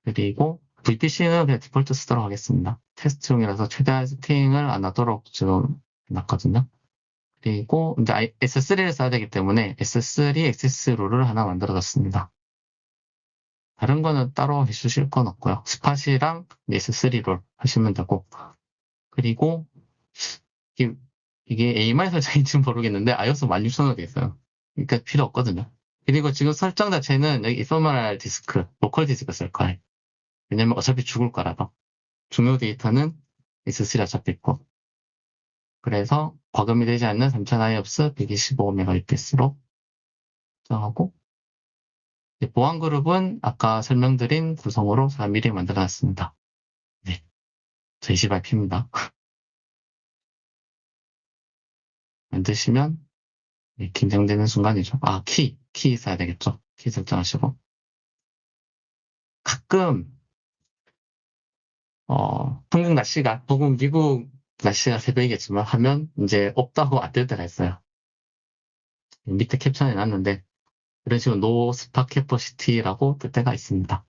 그리고 VPC는 그냥 디폴트 쓰도록 하겠습니다. 테스트용이라서 최대한 세팅을 안 하도록 지금 놨거든요. 그리고 이제 I- S3를 써야 되기 때문에 S3 access role을 하나 만들어놨습니다. 다른 거는 따로 해주실 건 없고요. spot이랑 S3 role 하시면 되고 그리고 이게, AMI 설정인지는 모르겠는데 IOPS 16,000원에 돼 있어요. 그러니까 필요 없거든요. 그리고 지금 설정 자체는 여기 ephemeral 디스크, local 디스크 쓸 거예요. 왜냐면 어차피 죽을 거라서. 중요 데이터는 S3 어차피 있고. 그래서 과금이 되지 않는 3000 IOPS 125MBPS로 설정하고 보안 그룹은 아까 설명드린 구성으로 4mm 만들어 놨습니다. 네. 저 20IP입니다. 만드시면 네, 긴장되는 순간이죠. 아, 키. 키 있어야 되겠죠. 키 설정하시고. 가끔, 어, 한국 날씨가, 혹은 미국 날씨가 새벽이겠지만 하면 이제 없다고 안뜰 때가 있어요. 밑에 캡션에 놨는데, 이런 식으로 no spot capacity라고 뜰 때가 있습니다.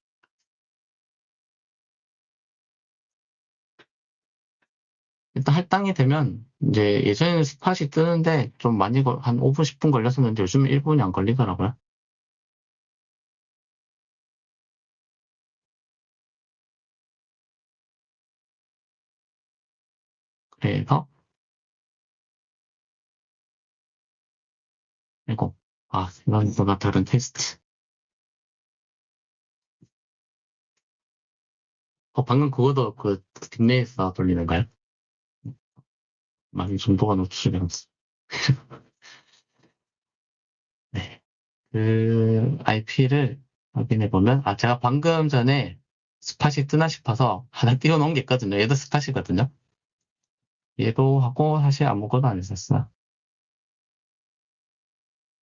일단 할당이 되면 이제 예전에는 spot이 뜨는데 좀 많이 걸- 한 5분 10분 걸렸었는데 요즘은 1분이 안 걸리더라고요. 그래서 이거 아 생각보다 다른 테스트. 어 방금 그거도 그 딥네에서 돌리는가요? 많이 정보가 노출되었어. 네. 그 IP를 확인해 보면 아 제가 방금 전에 spot이 뜨나 싶어서 하나 띄워놓은 게 있거든요. 얘도 spot이거든요. 얘도 하고 사실 아무것도 안 했었어요.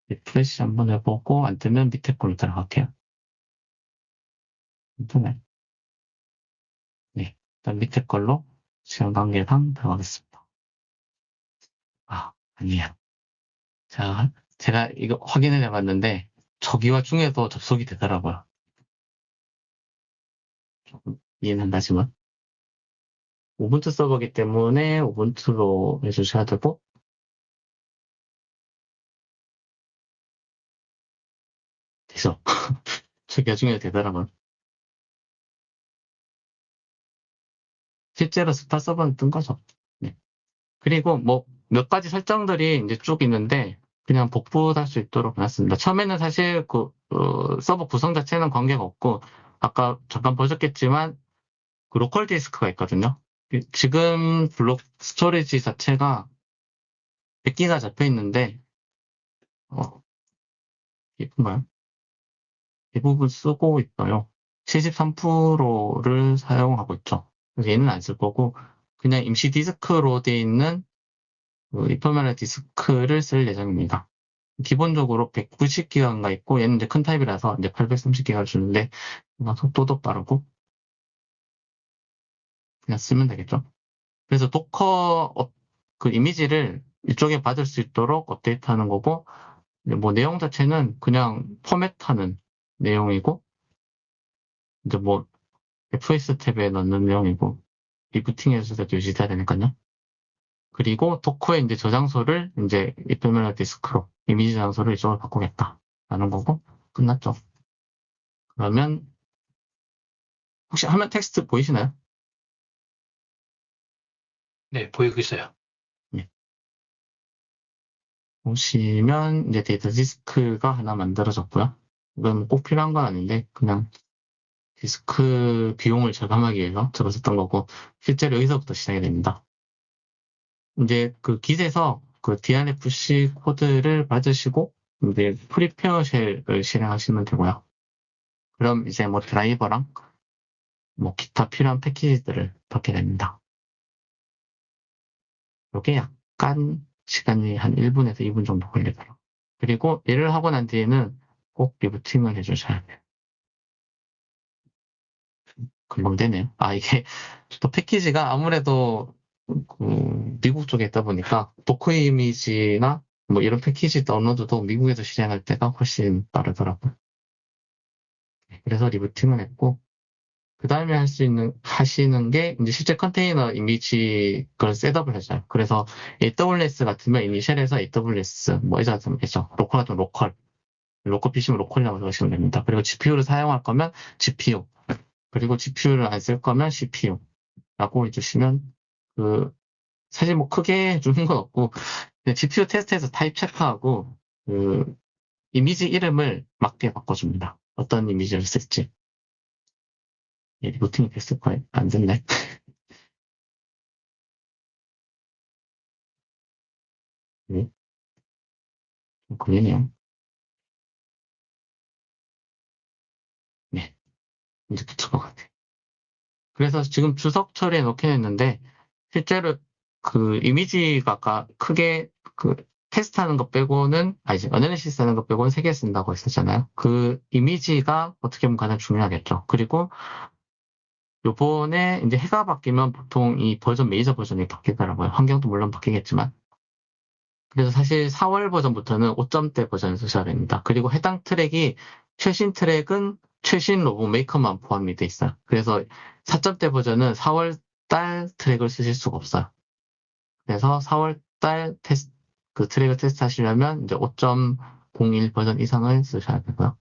refresh 한번 해보고 안 뜨면 밑에 걸로 들어갈게요. 인터넷. 네. 일단 밑에 걸로 시간 관계상 들어가겠습니다. 아, 아니야. 자, 제가 이거 확인을 해봤는데, 저기와 중에도 접속이 되더라고요. 조금 이해는 안 가지만. 우분투 서버기 때문에 우분투로 해주셔야 되고, 돼서. 저기와 중에도 되더라고요. 실제로 스타 서버는 뜬 거죠. 네. 그리고 뭐, 몇 가지 설정들이 이제 쭉 있는데, 그냥 복붙할 수 있도록 해놨습니다. 처음에는 사실 그, 어, 서버 구성 자체는 관계가 없고, 아까 잠깐 보셨겠지만, 그 local 디스크가 있거든요. 지금 block storage 자체가 100기가 잡혀 있는데, 어, 몇 프론가요? 대부분 쓰고 있어요. 73%를 사용하고 있죠. 그래서 얘는 안 쓸 거고, 그냥 임시 디스크로 되어 있는 그 ephemeral 디스크를 쓸 예정입니다. 기본적으로 190기가가 있고 얘는 이제 큰 타입이라서 이제 830기가를 주는데 속도도 빠르고 그냥 쓰면 되겠죠. 그래서 Docker 어, 그 이미지를 이쪽에 받을 수 있도록 업데이트하는 거고 뭐 내용 자체는 그냥 포맷하는 내용이고 이제 뭐 fstab에 넣는 내용이고 리부팅에서도 유지돼야 되니까요. 그리고 Docker의 이제 저장소를 이제 ephemeral 디스크로 이미지 저장소를 이쪽으로 바꾸겠다 라는 거고 끝났죠. 그러면 혹시 화면 텍스트 보이시나요? 네, 보이고 있어요. 보시면 이제 데이터 디스크가 하나 만들어졌고요. 이건 꼭 필요한 건 아닌데 그냥 디스크 비용을 절감하기 위해서 적었었던 거고 실제로 여기서부터 시작이 됩니다. 이제 그 Git에서 그 DRFC 코드를 받으시고 이제 prepare shell을 실행하시면 되고요. 그럼 이제 뭐 드라이버랑 뭐 기타 필요한 패키지들을 받게 됩니다. 이게 약간 시간이 한 1분에서 2분 정도 걸리더라고요. 그리고 얘를 하고 난 뒤에는 꼭 리부팅을 해주셔야 돼요. 금방 되네요. 아, 이게 또 패키지가 아무래도 그 미국 쪽에 있다 보니까 Docker 이미지나 뭐 이런 패키지 다운로드도 미국에서 실행할 때가 훨씬 빠르더라고요. 네, 그래서 리부팅을 했고 그 다음에 할 수 있는 하시는 게 이제 실제 컨테이너 이미지 그걸 setup을 하죠. 그래서 AWS 같으면 init shell에서 AWS 뭐 Azure 같으면 있죠. local 같으면 local 로컬 PC면 로컬이라고 적으시면 됩니다. 그리고 GPU를 사용할 거면 GPU 그리고 GPU를 안 쓸 거면 CPU 라고 해주시면 그 사실 뭐 크게 주는 건 없고 GPU 테스트에서 타입 체크하고 그 이미지 이름을 맞게 바꿔줍니다. 어떤 이미지를 쓸지. 예, 부팅이 됐을 거예요. 안 됐네. 네. 좀 고민이요. 네. 이제 붙을 것 같아. 그래서 지금 주석 처리해 놓긴 했는데, 실제로 그 이미지가 크게 그 테스트 하는 것 빼고는, 아니지, 어널리시스 하는 것 빼고는 세 개 쓴다고 했었잖아요. 그 이미지가 어떻게 보면 가장 중요하겠죠. 그리고 요번에 이제 해가 바뀌면 보통 이 버전, 메이저 버전이 바뀌더라고요. 환경도 물론 바뀌겠지만. 그래서 사실 4월 버전부터는 5점대 버전을 쓰셔야 됩니다. 그리고 해당 트랙이 최신 트랙은 최신 RoboMaker만 포함이 돼 있어요. 그래서 4점대 버전은 4월 달 트랙을 쓰실 수가 없어요. 그래서 4월 달 테스트, 그 트랙을 테스트 하시려면 이제 5.01 버전 이상을 쓰셔야 되고요.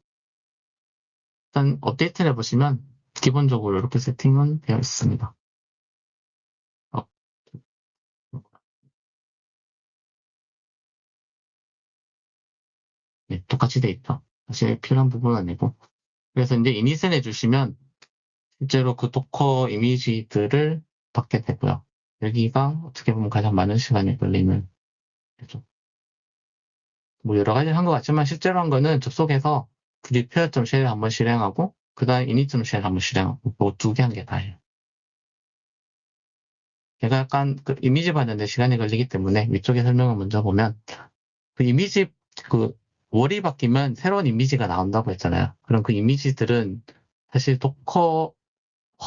일단 업데이트를 해보시면 기본적으로 이렇게 세팅은 되어 있습니다. 어. 네, 똑같이 돼 있죠. 사실 필요한 부분은 아니고. 그래서 이제 init을 해주시면 실제로 그 Docker 이미지들을 받게 되고요. 여기가 어떻게 보면 가장 많은 시간이 걸리는 거죠. 뭐 여러 가지 한 것 같지만 실제로 한 거는 접속해서 prepare.shell 을 한번 실행하고 그 다음에 init.shell 한번 실행하고 뭐두개 한 게 다예요. 제가 약간 그 이미지 받는데 시간이 걸리기 때문에 위쪽에 설명을 먼저 보면 그 이미지 그 월이 바뀌면 새로운 이미지가 나온다고 했잖아요. 그럼 그 이미지들은 사실 Docker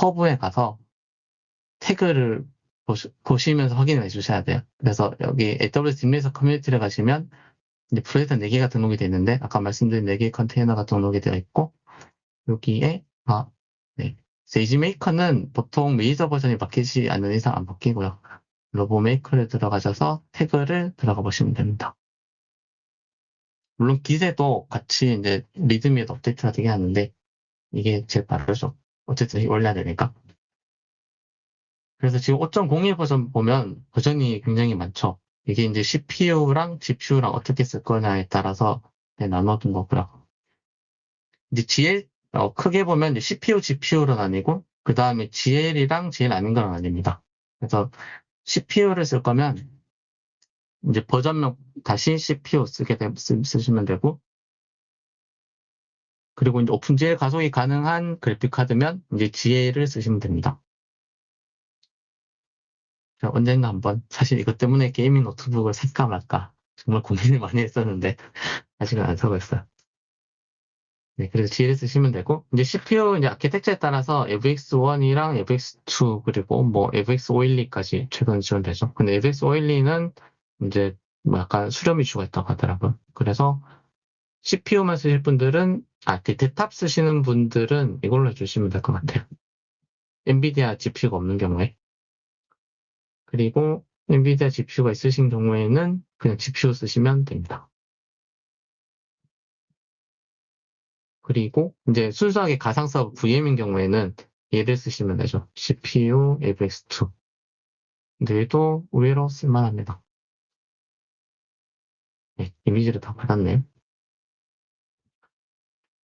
Hub에 가서 태그를 보시, 면서 확인해 주셔야 돼요. 그래서 여기 AWS DeepRacer 커뮤니티를 가시면 이제 프로젝트 4개가 등록이 되어 있는데 아까 말씀드린 4개의 컨테이너가 등록이 되어 있고 여기에 아, 네. SageMaker는 보통 메이저 버전이 바뀌지 않는 이상 안 바뀌고요. RoboMaker를 들어가셔서 태그를 들어가 보시면 됩니다. 물론 Git에도 같이 이제 README에도 업데이트가 되게 하는데 이게 제일 빠르죠. 어쨌든 올려야 되니까. 그래서 지금 5.01 버전 보면 버전이 굉장히 많죠. 이게 이제 CPU랑 GPU랑 어떻게 쓸 거냐에 따라서 네, 나눠둔 거고요. 이제 GL 어, 크게 보면 CPU, GPU로 나뉘고 그 다음에 GL이랑 GL 아닌 건 아닙니다. 그래서 CPU를 쓸 거면 이제 버전명 다시 CPU 쓰게 되, 쓰, 쓰시면 되고 그리고 이제 OpenGL 가속이 가능한 그래픽 카드면 이제 GL을 쓰시면 됩니다. 언젠가 한번 사실 이것 때문에 gaming 노트북을 살까 말까 정말 고민을 많이 했었는데 아직은 안 사고 있어요. 네, 그래서 GL 쓰시면 되고 이제 CPU 이제 아키텍처에 따라서 FX1이랑 FX2 그리고 뭐 FX512까지 최근 지원되죠. 근데 FX512는 이제 뭐 약간 수렴 이슈가 있다고 하더라고요. 그래서 CPU만 쓰실 분들은 아, 그 대탑 쓰시는 분들은 이걸로 해주시면 될 것 같아요. 엔비디아 GPU가 없는 경우에 그리고 엔비디아 GPU가 있으신 경우에는 그냥 GPU 쓰시면 됩니다. 그리고 이제 순수하게 가상 서버 VM인 경우에는 얘를 쓰시면 되죠. CPU AVX2. 근데 얘도 의외로 쓸만합니다. 네, 이미지를 다 받았네요.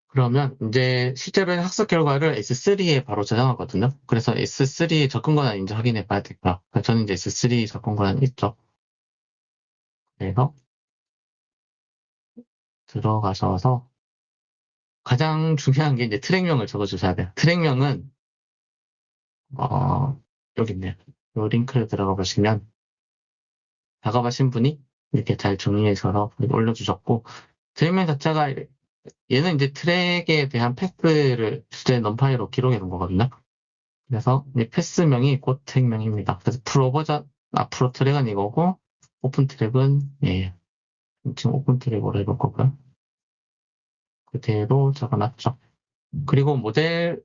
그러면 이제 실제로는 학습 결과를 S3에 바로 저장하거든요. 그래서 S3 접근 권한 인지 확인해 봐야 될까. 저는 이제 S3 접근 권한 있죠. 그래서 들어가셔서 가장 중요한 게 이제 트랙명을 적어주셔야 돼요. 트랙명은 어, 여기 있네요. 이 링크를 들어가 보시면 작업하신 분이 이렇게 잘 정리해서 올려주셨고 트랙명 자체가 얘는 이제 트랙에 대한 path를 주제 NumPy로 기록해 놓은 거거든요. 그래서 이 path명이 곧 트랙명입니다. 그래서 프로 버전, 앞으로 트랙은 이거고 오픈 트랙은 예 지금 오픈 트랙으로 해볼 거고요. 그대로 적어놨죠. 그리고 모델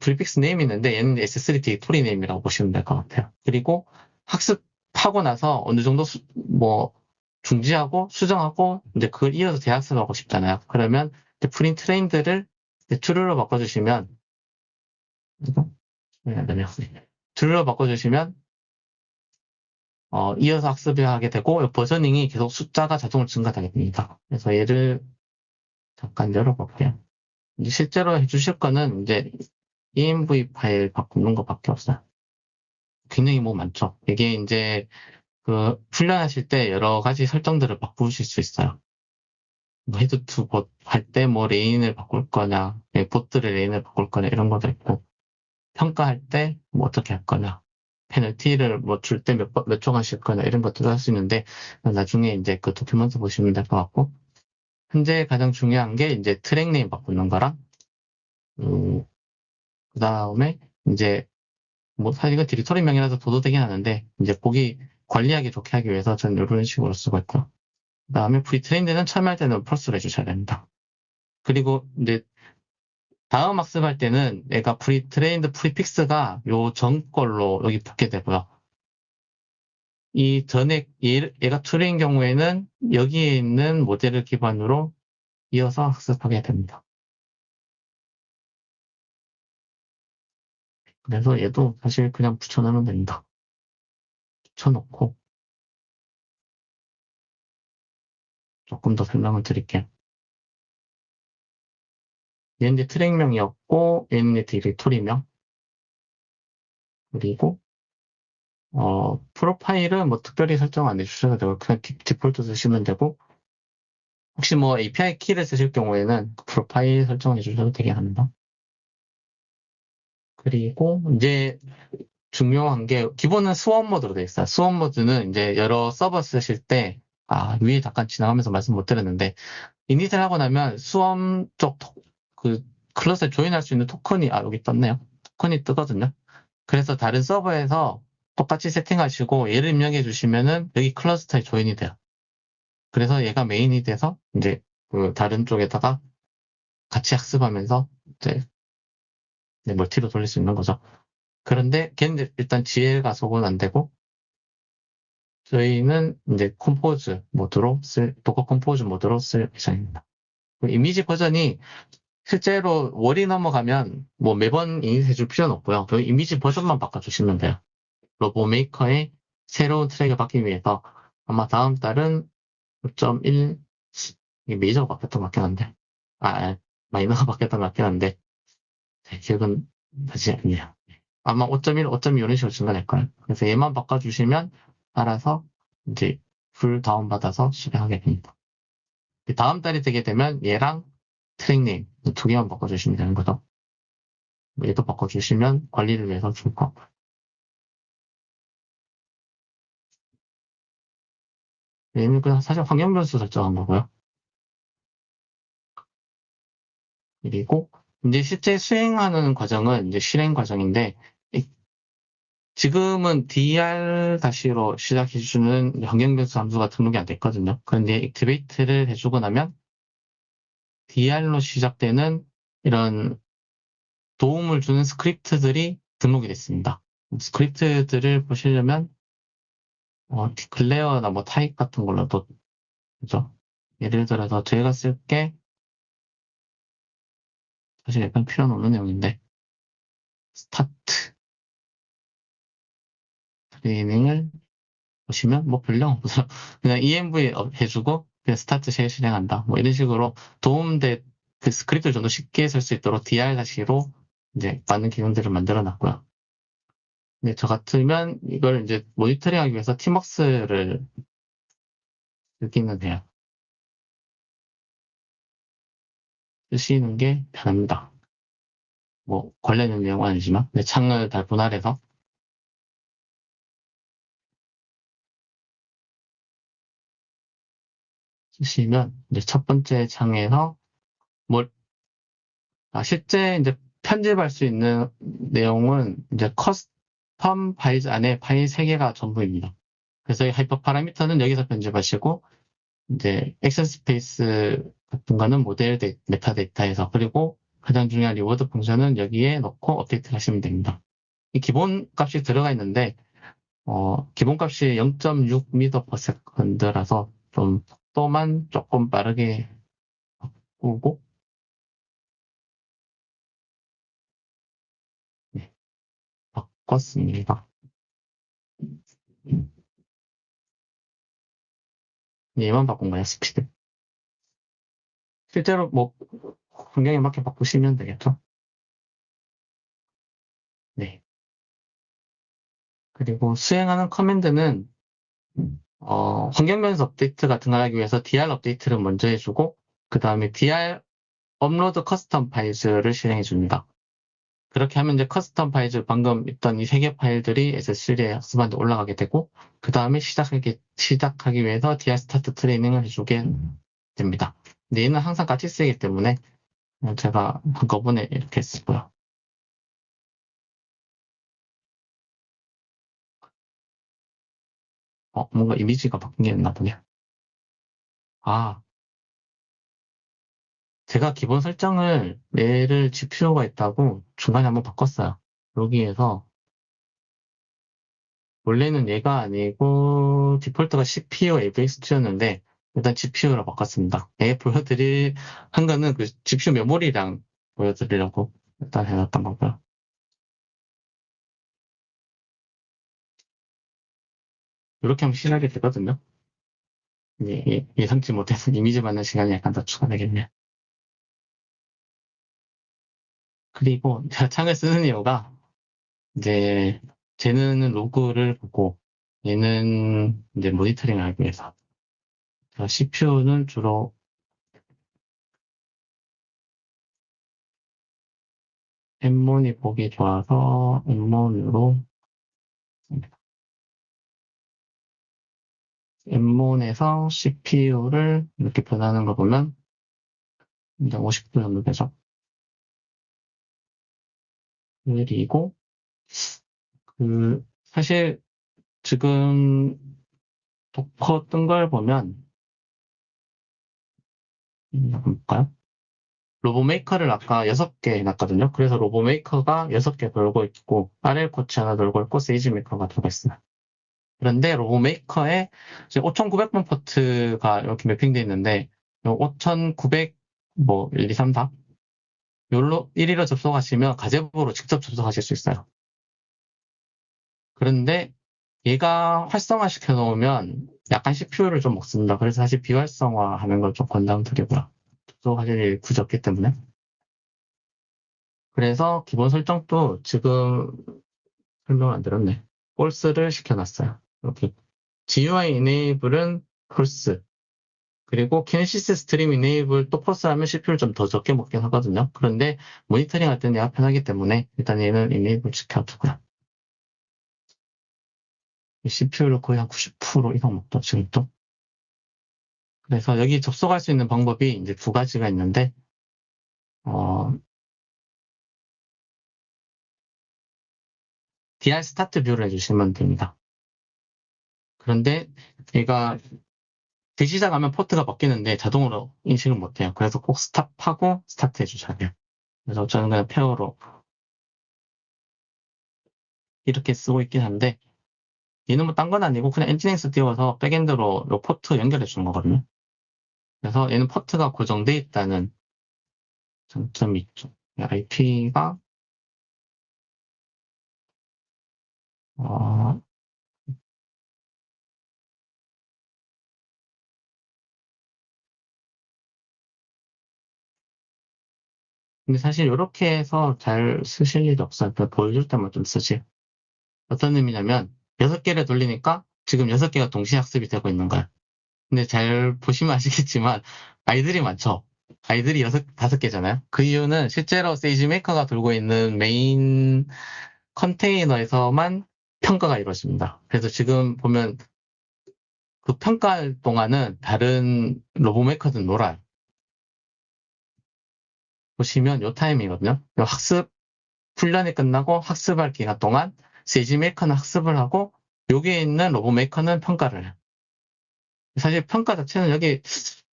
prefix name이 있는데 얘는 S3 디렉토리 name이라고 보시면 될 것 같아요. 그리고 학습하고 나서 어느 정도 수, 뭐 중지하고 수정하고 이제 그걸 이어서 재학습 하고 싶잖아요. 그러면 pretrained를 true로 바꿔주시면 true로 바꿔주시면 어, 이어서 학습을 하게 되고 versioning이 계속 숫자가 자동으로 증가하게 됩니다. 그래서 얘를 잠깐 열어볼게요. 실제로 해주실 거는 이제 env 파일 바꾸는 것밖에 없어요. 굉장히 뭐 많죠. 이게 이제 그 훈련하실 때 여러 가지 설정들을 바꾸실 수 있어요. 뭐 head to bot 할 때 뭐 lane을 바꿀 거냐, 네, bot을 lane을 바꿀 거냐 이런 것도 있고 평가할 때 뭐 어떻게 할 거냐, 페널티를 뭐 줄 때 몇, 몇 초간 쉴 거냐 이런 것들도 할 수 있는데 나중에 이제 그 document 보시면 될 것 같고 현재 가장 중요한 게 이제 트랙 name 바꾸는 거랑 음, 그 다음에 이제 뭐 사실 이건 디렉터리명이라서 둬도 되긴 하는데 이제 보기 관리하기 좋게 하기 위해서 저는 이런 식으로 쓰고 있고요. 그 다음에 pretrained는 처음 할 때는 false를 해주셔야 됩니다. 그리고 이제 다음 학습할 때는 내가 pretrained prefix가 요 전 걸로 여기 붙게 되고요. 이 얘, 얘가 true인 경우에는 여기에 있는 모델을 기반으로 이어서 학습하게 됩니다. 그래서 얘도 사실 그냥 붙여놓으면 됩니다. 붙여놓고 조금 더 설명을 드릴게요. 얘는 이제 트랙명이었고 얘는 이제 디렉토리명 그리고 어, 프로파일은 뭐 특별히 설정 안 해주셔도 되고 그냥 디, 디폴트 쓰시면 되고 혹시 뭐 API 키를 쓰실 경우에는 그 프로파일 설정해 주셔도 되게 합니다. 그리고 이제 중요한 게 기본은 수원 모드로 되어 있어요. 수원 모드는 이제 여러 서버 쓰실 때 아, 위에 잠깐 지나가면서 말씀 못 드렸는데 이닛을 하고 나면 수험 쪽그 클래스에 조인할 수 있는 토큰이 아 여기 떴네요. 토큰이 뜨거든요. 그래서 다른 서버에서 똑같이 세팅하시고 얘를 입력해 주시면은 여기 클러스터에 조인이 돼요. 그래서 얘가 메인이 돼서 이제 그 다른 쪽에다가 같이 학습하면서 이제 네, 멀티로 돌릴 수 있는 거죠. 그런데 걔는 일단 GL 가속은 안 되고 저희는 이제 compose 모드로 쓸 Docker Compose 모드로 쓸 예정입니다. 그 이미지 버전이 실제로 월이 넘어가면 뭐 매번 인식해 줄 필요는 없고요. 그 이미지 버전만 바꿔주시면 돼요. RoboMaker의 새로운 트랙을 받기 위해서 아마 다음 달은 5.1 메이저가 바뀌었던 것 같긴 한데 아, 아 마이너가 바뀌었던 것 같긴 한데 제 기억은 다시 아니에요. 아마 5.1, 5.2 이런 식으로 증가될 거예요. 그래서 얘만 바꿔주시면 알아서 이제 pull 다운받아서 실행하게 됩니다. 다음 달이 되게 되면 얘랑 트랙 name 두 개만 바꿔주시면 되는 거죠. 얘도 바꿔주시면 관리를 위해서 좋을 것 같고요. 얘는 그냥 사실 환경 변수 설정한 거고요. 그리고 이제 실제 수행하는 과정은 이제 실행 과정인데 지금은 DR-로 시작해주는 환경 변수 함수가 등록이 안 됐거든요. 그런데 activate를 해주고 나면 DR로 시작되는 이런 도움을 주는 스크립트들이 등록이 됐습니다. 스크립트들을 보시려면 어, declare나 뭐 타입 같은 걸로도 그죠? 예를 들어서 저희가 쓸 게 사실 약간 필요는 없는 내용인데 start training을 보시면 뭐 별로 없어요. 그냥 env 해주고 그냥 start shell 실행한다. 뭐 이런 식으로 도움돼 그 스크립트를 좀 더 쉽게 쓸 수 있도록 DR-로 이제 많은 기능들을 만들어 놨고요. 근데 저 같으면 이걸 이제 모니터링 하기 위해서 tmux를 쓰기는 해요. 쓰시는 게 편합니다. 뭐 관련된 내용은 아니지만 내 창을 다 분할해서 쓰시면 이제 첫 번째 창에서 뭘 아, 실제 이제 편집할 수 있는 내용은 이제 커스 텀 파일 안에 파일 3개가 전부입니다. 그래서 이 hyperparameter는 여기서 편집하시고 이제 action space 같은 거는 모델 데, 메타데이터에서 그리고 가장 중요한 reward function은 여기에 넣고 업데이트를 하시면 됩니다. 이 기본 값이 들어가 있는데 어, 기본 값이 0.6m/s라서 좀 속도만 조금 빠르게 바꾸고 네, 바꿨습니다. 얘만 바꾼 거야, 스피드. 실제로 뭐, 환경에 맞게 바꾸시면 되겠죠? 네. 그리고 수행하는 커맨드는, 어, 환경 변수 업데이트 같은 걸 하기 위해서 DR 업데이트를 먼저 해주고, 그 다음에 DR upload custom files를 실행해 줍니다. 그렇게 하면 이제 custom files 방금 있던 이 세 개 파일들이 S3에 학습한테 올라가게 되고, 그 다음에 시작하기, 시작하기 위해서 DR 스타트 트레이닝을 해주게 됩니다. 근데 얘는 항상 같이 쓰이기 때문에 제가 한꺼번에 이렇게 쓰고요. 어, 뭔가 이미지가 바뀐 게 있나 보네. 아. 제가 기본 설정을 얘를 GPU가 있다고 중간에 한번 바꿨어요. 여기에서 원래는 얘가 아니고 디폴트가 CPU AVX2였는데 일단 GPU로 바꿨습니다. 얘 보여드릴 한 거는 그 GPU 메모리랑 보여드리려고 일단 해놨던 거고요. 이렇게 하면 실하게 되거든요. 예, 예, 예상치 못해서 이미지 받는 시간이 약간 더 추가되겠네요. 그리고 제가 창을 쓰는 이유가 이제 쟤는 로그를 보고 얘는 이제 모니터링을 하기 위해서 CPU는 주로 엠몬이 보기 좋아서 엠몬으로 nmon에서 CPU를 이렇게 변하는 거 보면 이제 50도 정도 되죠. 그리고 그 사실 지금 Docker 뜬 걸 보면 음, 볼까요? RoboMaker를 아까 6개 해놨거든요. 그래서 RoboMaker가 6개 돌고 있고, RL coach 하나 돌고 있고, 세이지메이커가 들어가 있어요. 그런데 로보메이커에 5,900번 포트가 이렇게 매핑되어 있는데, 5,900, 뭐, 1, 2, 3, 4? 요로 1위로 접속하시면 가제보로 직접 접속하실 수 있어요. 그런데 얘가 활성화 시켜 놓으면 약간 CPU를 좀 먹습니다. 그래서 사실 비활성화 하는 걸 좀 권장드리고요. 접속하실 일이 굳이 없기 때문에. 그래서 기본 설정도 지금 설명을 안 드렸네. false를 시켜놨어요. 이렇게 GUI enable은 false. 그리고 kinesis stream enable 또 false 하면 CPU를 좀 더 적게 먹긴 하거든요. 그런데 모니터링 할 때는 얘가 편하기 때문에 일단 얘는 enable 시켜두고요. CPU를 거의 한 90% 이상 먹죠, 지금 또. 그래서 여기 접속할 수 있는 방법이 이제 두 가지가 있는데, 어, DR 스타트 뷰를 해주시면 됩니다. 그런데 얘가 재시작하면 포트가 바뀌는데 자동으로 인식을 못해요. 그래서 꼭 stop하고 start 해주셔야 돼요. 그래서 저는 그냥 pair로 이렇게 쓰고 있긴 한데, 얘는 뭐 딴 건 아니고 그냥 nginx 띄워서 backend로 요 포트 연결해 주는 거거든요. 그래서 얘는 포트가 고정돼 있다는 장점이 있죠. IP가 어, 근데 사실 이렇게 해서 잘 쓰실 일이 없어요. 그냥 보여줄 때만 좀 쓰지. 어떤 의미냐면 여섯 개를 돌리니까 지금 여섯 개가 동시에 학습이 되고 있는 거야. 근데 잘 보시면 아시겠지만 idle이 많죠. idle이 여섯 다섯 개잖아요. 그 이유는 실제로 세이지 메이커가 돌고 있는 메인 컨테이너에서만 평가가 이루어집니다. 그래서 지금 보면 그 평가할 동안은 다른 RoboMaker들은 놀아요. 보시면 요 타임이거든요. 요 학습 훈련이 끝나고 학습할 기간 동안 SageMaker는 학습을 하고 여기에 있는 RoboMaker는 평가를 해요. 사실 평가 자체는 여기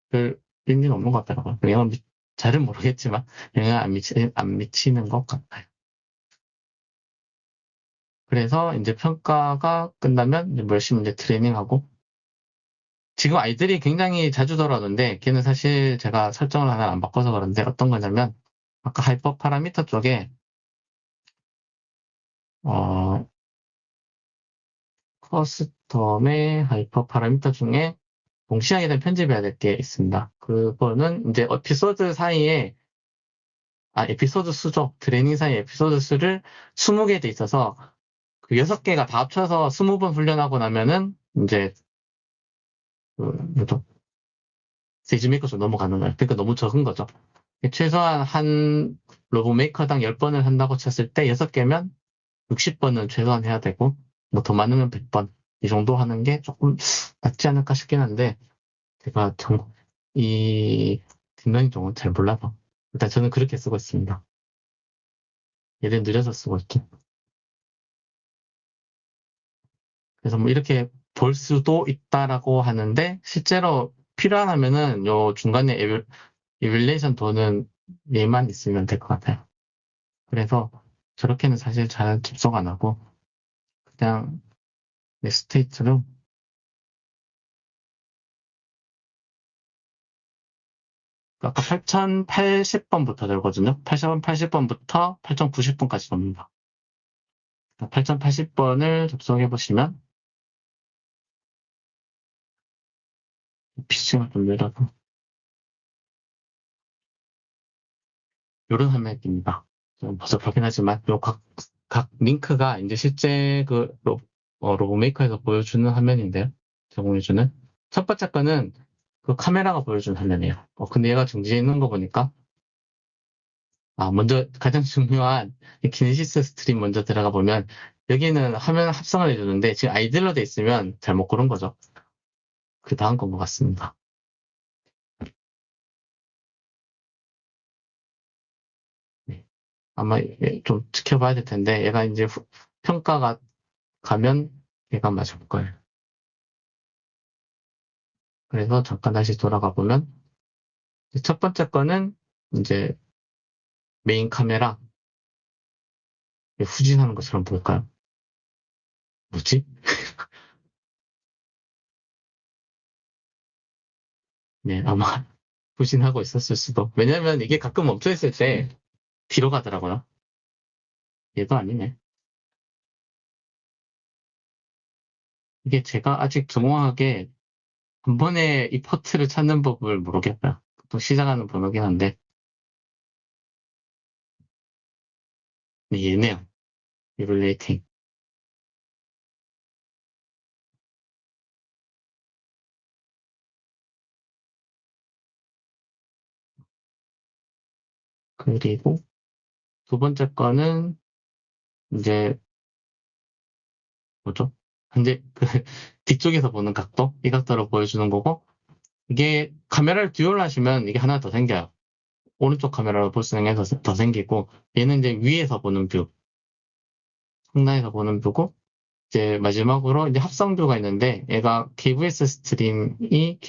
별 의미는 없는 것 같더라고요. 영향 미, 잘은 모르겠지만 영향 안, 미치, 안 미치는 것 같아요. 그래서 이제 평가가 끝나면 이제 뭐 열심히 이제 트레이닝하고 지금 idle이 굉장히 자주 돌아오는데 걔는 사실 제가 설정을 하나 안 바꿔서 그런데 어떤 거냐면 아까 hyperparameter 쪽에 어 custom의 hyperparameter 중에 동시에 하게 되면 편집해야 될 게 있습니다. 그거는 이제 에피소드 사이에 아 에피소드 수죠. 트레이닝 사이 에피소드 수를 20개 돼 있어서 그 6개가 다 합쳐서 20번 훈련하고 나면은 이제 그 뭐죠? SageMaker로 넘어가는 거예요. 그러니까 너무 적은 거죠. 최소한 한 RoboMaker당 10번을 한다고 쳤을 때 6개면 60번은 최소한 해야 되고 뭐 더 많으면 100번 이 정도 하는 게 조금 낫지 않을까 싶긴 한데 제가 정, 이 deep learning 쪽은 잘 몰라서 일단 저는 그렇게 쓰고 있습니다. 얘를 늘려서 쓰고 있죠. 그래서 뭐 이렇게 볼 수도 있다라고 하는데 실제로 필요하면은 요 중간에 eval, evaluation 도는 얘만 있으면 될 것 같아요. 그래서 저렇게는 사실 잘 접속 안 하고 그냥 내 스테이트로 아까 8080번부터 되거든요. 8080번부터 8090번까지 됩니다. 8080번을 접속해 보시면 좀 느려서 이런 화면입니다. 좀 그렇긴 하지만 요 각, 각 링크가 이제 실제 그 로, 어, RoboMaker에서 보여주는 화면인데요. 제공해주는 첫 번째 거는 그 카메라가 보여주는 화면이에요. 어, 근데 얘가 정지해 있는 거 보니까 아 먼저 가장 중요한 이 Kinesis stream 먼저 들어가 보면 여기는 화면 합성을 해주는데 지금 idle로 돼 있으면 잘못 고른 거죠. 그 다음 건 것 같습니다. 네. 아마 좀 지켜봐야 될 텐데 얘가 이제 후- 평가가 가면 얘가 맞을 거예요. 그래서 잠깐 다시 돌아가 보면 첫 번째 거는 이제 메인 카메라 후진하는 것처럼 보일까요? 뭐지? 네, 아마 후진하고 있었을 수도. 왜냐면 이게 가끔 멈춰 있을 때 뒤로 가더라고요. 얘도 아니네. 이게 제가 아직 정확하게 한 번에 이 포트를 찾는 법을 모르겠다. 또 시작하는 번호긴 한데. 네, 얘네요. evaluating. 그리고 두 번째 거는 이제 뭐죠? 이제 그 뒤쪽에서 보는 각도 이 각도로 보여주는 거고 이게 카메라를 dual 하시면 이게 하나 더 생겨요. 오른쪽 카메라로 볼 수 있는 게 더 생기고 얘는 이제 위에서 보는 view 상단에서 보는 view고 이제 마지막으로 이제 합성 view가 있는데 얘가 KVS stream이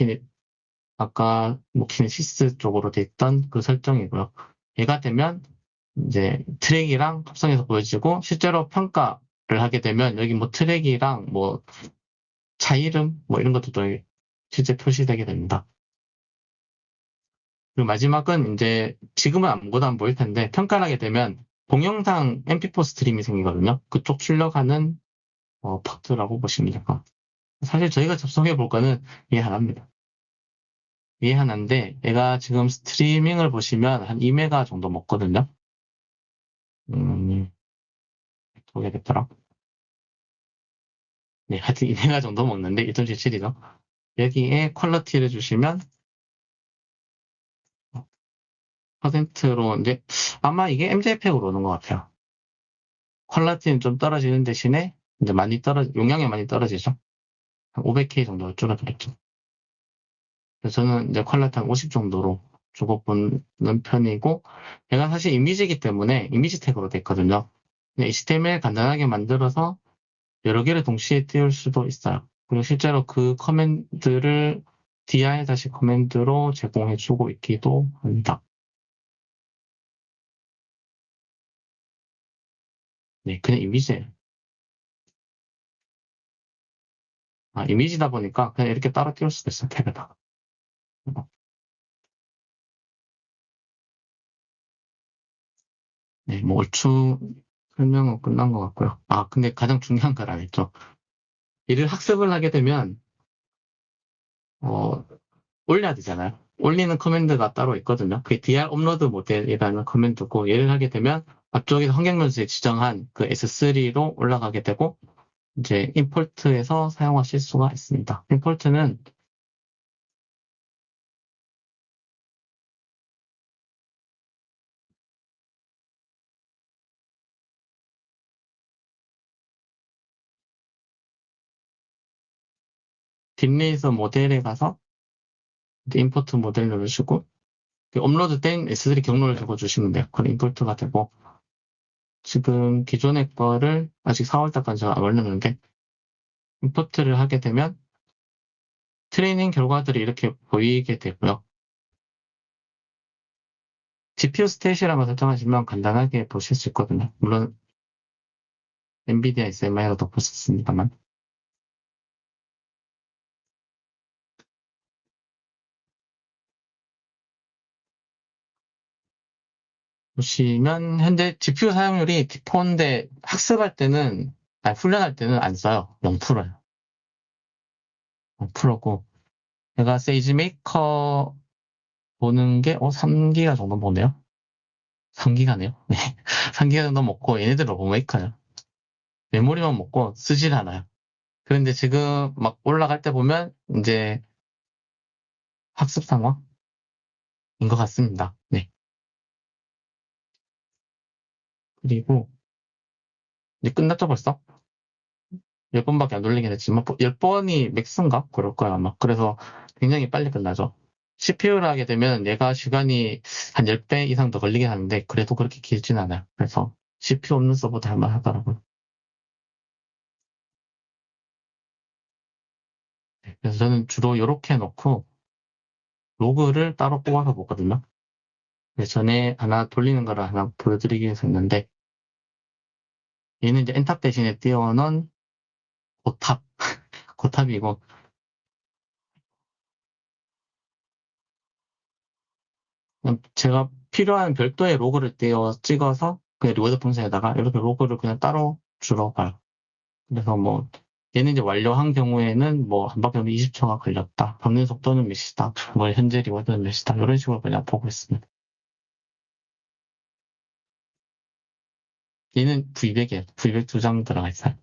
아까 뭐 Kinesis 쪽으로 돼 있던 그 설정이고요. 얘가 되면 이제 트랙이랑 합성해서 보여지고 실제로 평가를 하게 되면 여기 뭐 트랙이랑 뭐 차 이름 뭐 이런 것도 또 실제 표시되게 됩니다. 그리고 마지막은 이제 지금은 아무것도 안 보일 텐데 평가를 하게 되면 동영상 MP4 stream이 생기거든요. 그쪽 출력하는 어, 파트라고 보시면 될 것 같아요. 사실 저희가 접속해 볼 거는 얘 하나입니다. 얘 하나인데 얘가 지금 스트리밍을 보시면 한 2메가 정도 먹거든요. 음, 어떻게 됐더라? 네, 하여튼 2메가 정도 먹는데 1.77이죠. 여기에 퀄러티를 주시면 퍼센트로 이제 아마 이게 MJPEG으로 오는 것 같아요. 퀄러티는 좀 떨어지는 대신에 이제 많이 떨어 용량이 많이 떨어지죠. 한 500K 정도 줄어들었죠. 그래서 저는 이제 한50 정도로 주고 보는 편이고 얘가 사실 이미지이기 때문에 이미지 태그로 됐거든요. HTML 간단하게 만들어서 여러 개를 동시에 띄울 수도 있어요. 그리고 실제로 그 커맨드를 DI 다시 커맨드로 제공해 주고 있기도 합니다. 네, 그냥 이미지예요. 아, 이미지다 보니까 그냥 이렇게 따로 띄울 수도 있어요, 탭에다가. 네, 뭐 얼추 설명은 끝난 것 같고요. 아, 근데 가장 중요한 걸 안 했죠. 이를 학습을 하게 되면 어, 올려야 되잖아요. 올리는 command가 따로 있거든요. 그게 dr 업로드 모델이라는 커맨드고 얘를 하게 되면 앞쪽에서 환경변수에 지정한 그 S3로 올라가게 되고 이제 import에서 사용하실 수가 있습니다. import는 DeepRacer 모델에 가서 import model 누르시고 그 업로드 된 S3 경로를 적어주시면 돼요. 그럼 import가 되고 지금 기존의 거를 아직 4월달까지 제가 안 올렸는데 import를 하게 되면 트레이닝 결과들이 이렇게 보이게 되고요. GPU stat이라는 걸 설정하시면 간단하게 보실 수 있거든요. 물론 엔비디아 수 있습니다만 보시면 현재 GPU 사용률이 디폰데 학습할 때는 아니 훈련할 때는 안 써요. 0%예요. 0%고 제가 세이지 메이커 보는 게 어, 3기가 정도 보네요. 3기가네요. 네. 3기가 정도 먹고 얘네들은 로메이커예요. 메모리만 먹고 쓰질 않아요. 그런데 지금 막 올라갈 때 보면 이제 학습 상황인 것 같습니다. 네. 그리고 이제 끝났죠 벌써? 10번밖에 안 돌리긴 했지만 10번이 맥스인가? 그럴 거야 아마. 그래서 굉장히 빨리 끝나죠. CPU를 하게 되면 얘가 시간이 한 10배 이상 더 걸리긴 하는데 그래도 그렇게 길진 않아요. 그래서 CPU 없는 서버도 할만 하더라고요. 네, 그래서 저는 주로 이렇게 해놓고 로그를 따로 뽑아서 보거든요. 네, 전에 하나 돌리는 거를 하나 보여드리기 위해서 했는데 얘는 이제 엔탑 대신에 띄워놓은 고탑 고탑이고 제가 필요한 별도의 log를 띄워 찍어서 그냥 reward function에다가 이렇게 log를 그냥 따로 주러 가요. 그래서 뭐 얘는 이제 완료한 경우에는 뭐 한 바퀴 20초가 걸렸다. 방는 속도는 몇이다. 뭐 현재 reward는 몇이다. 이런 식으로 그냥 보고 있습니다. 얘는 V100이에요. V100 두 장 들어가 있어요.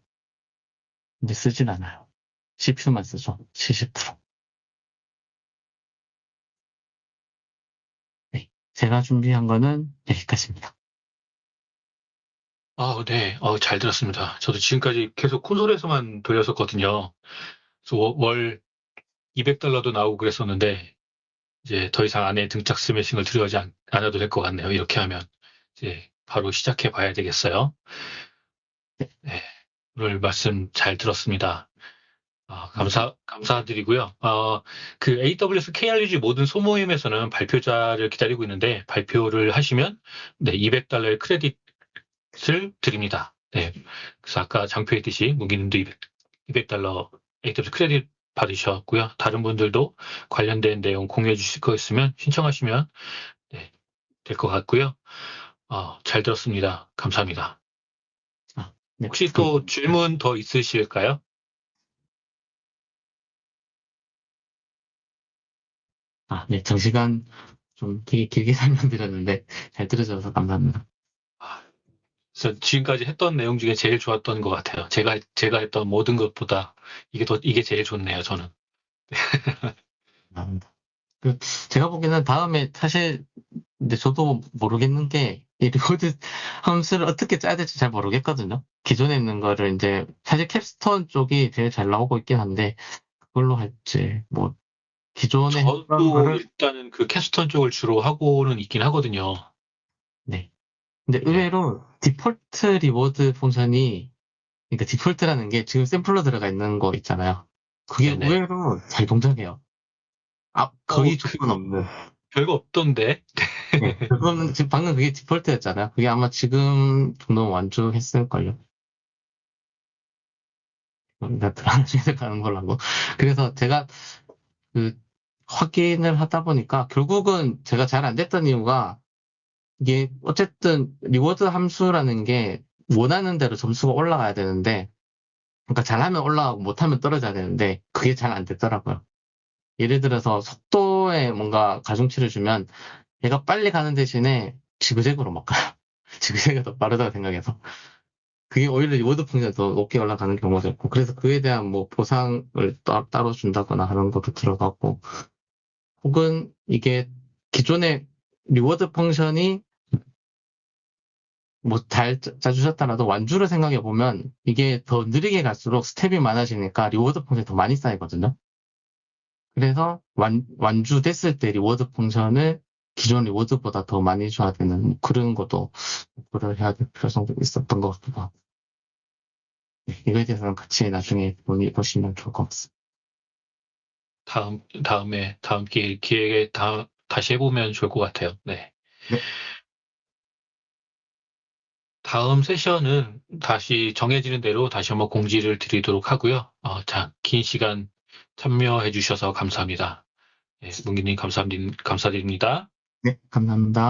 근데 쓰진 않아요. CPU만 쓰죠. 70%. 네. 제가 준비한 거는 여기까지입니다. 아, 네. 어, 잘 들었습니다. 저도 지금까지 계속 콘솔에서만 돌렸었거든요. 그래서 워- 월 200달러도 나오고 그랬었는데, 이제 더 이상 안에 등짝 스매싱을 들어가지 않, 않아도 될 것 같네요. 이렇게 하면. 이제 바로 시작해 봐야 되겠어요. 네. 오늘 말씀 잘 들었습니다. 아, 감사, 감사드리고요. 어, 그 AWS KRUG 모든 소모임에서는 발표자를 기다리고 있는데, 발표를 하시면, 네, 200달러의 크레딧을 드립니다. 네. 그래서 아까 장표했듯이, 무기님도 200, 200달러 AWS 크레딧 받으셨고요. 다른 분들도 관련된 내용 공유해 주실 거 있으면 신청하시면, 네, 될 것 같고요. 어, 잘 들었습니다. 감사합니다. 네. 혹시 또 질문 더 있으실까요? 아, 네. 장시간 좀 되게 길게 설명드렸는데 잘 들어줘서 감사합니다. 그래서 지금까지 했던 내용 중에 제일 좋았던 것 같아요. 제가 제가 했던 모든 것보다 이게 더 이게 제일 좋네요. 저는. 감사합니다. 그 제가 보기에는 다음에 사실 근데 저도 모르겠는 게 이 reward 함수를 어떻게 짜야 될지 잘 모르겠거든요. 기존에 있는 거를 이제 사실 capstone 쪽이 제일 잘 나오고 있긴 한데 그걸로 할지 뭐 기존에 저도 거를 일단은 그 capstone 쪽을 주로 하고는 있긴 하거든요. 네. 근데 의외로 디폴트 reward function이 그러니까 디폴트라는 게 지금 샘플로 들어가 있는 거 있잖아요. 그게 네네. 의외로 잘 동작해요. 아 거의 어, 그- 조건 없는. 별거 없던데. 네, 그거는 지금 방금 그게 디폴트였잖아요. 그게 아마 지금 정도면 완주했을걸요. 그러니까 들어가서 가는 걸로 하고. 그래서 제가 그 확인을 하다 보니까 결국은 제가 잘 안 됐던 이유가 이게 어쨌든 reward 함수라는 게 원하는 대로 점수가 올라가야 되는데 그러니까 잘하면 올라가고 못하면 떨어져야 되는데 그게 잘 안 됐더라고요. 예를 들어서 속도에 뭔가 가중치를 주면 얘가 빨리 가는 대신에 지그재그로 막 가요. 지그재그가 더 빠르다고 생각해서. 그게 오히려 reward function이 더 높게 올라가는 경우도 있고, 그래서 그에 대한 뭐 보상을 따, 따로 준다거나 하는 것도 들어가고, 혹은 이게 기존의 reward function이 뭐 잘 짜주셨다라도 완주를 생각해 보면 이게 더 느리게 갈수록 스텝이 많아지니까 reward function이 더 많이 쌓이거든요. 그래서 완, 완주 됐을 때 reward function을 기존 reward보다 더 많이 줘야 되는 그런 것도 고려를 해야 될 필요성도 있었던 것 같기도 하고. 네, 이거에 대해서는 같이 나중에 논의 보시면 좋을 것 같습니다. 다음, 다음에, 다음 기회, 기회에 다, 다시 해보면 좋을 것 같아요. 네. 네. 다음 세션은 다시 정해지는 대로 다시 한번 공지를 드리도록 하고요. 어, 자, 긴 시간 참여해 주셔서 감사합니다. 네, 문기님 감사드립니다. 네, 감사합니다.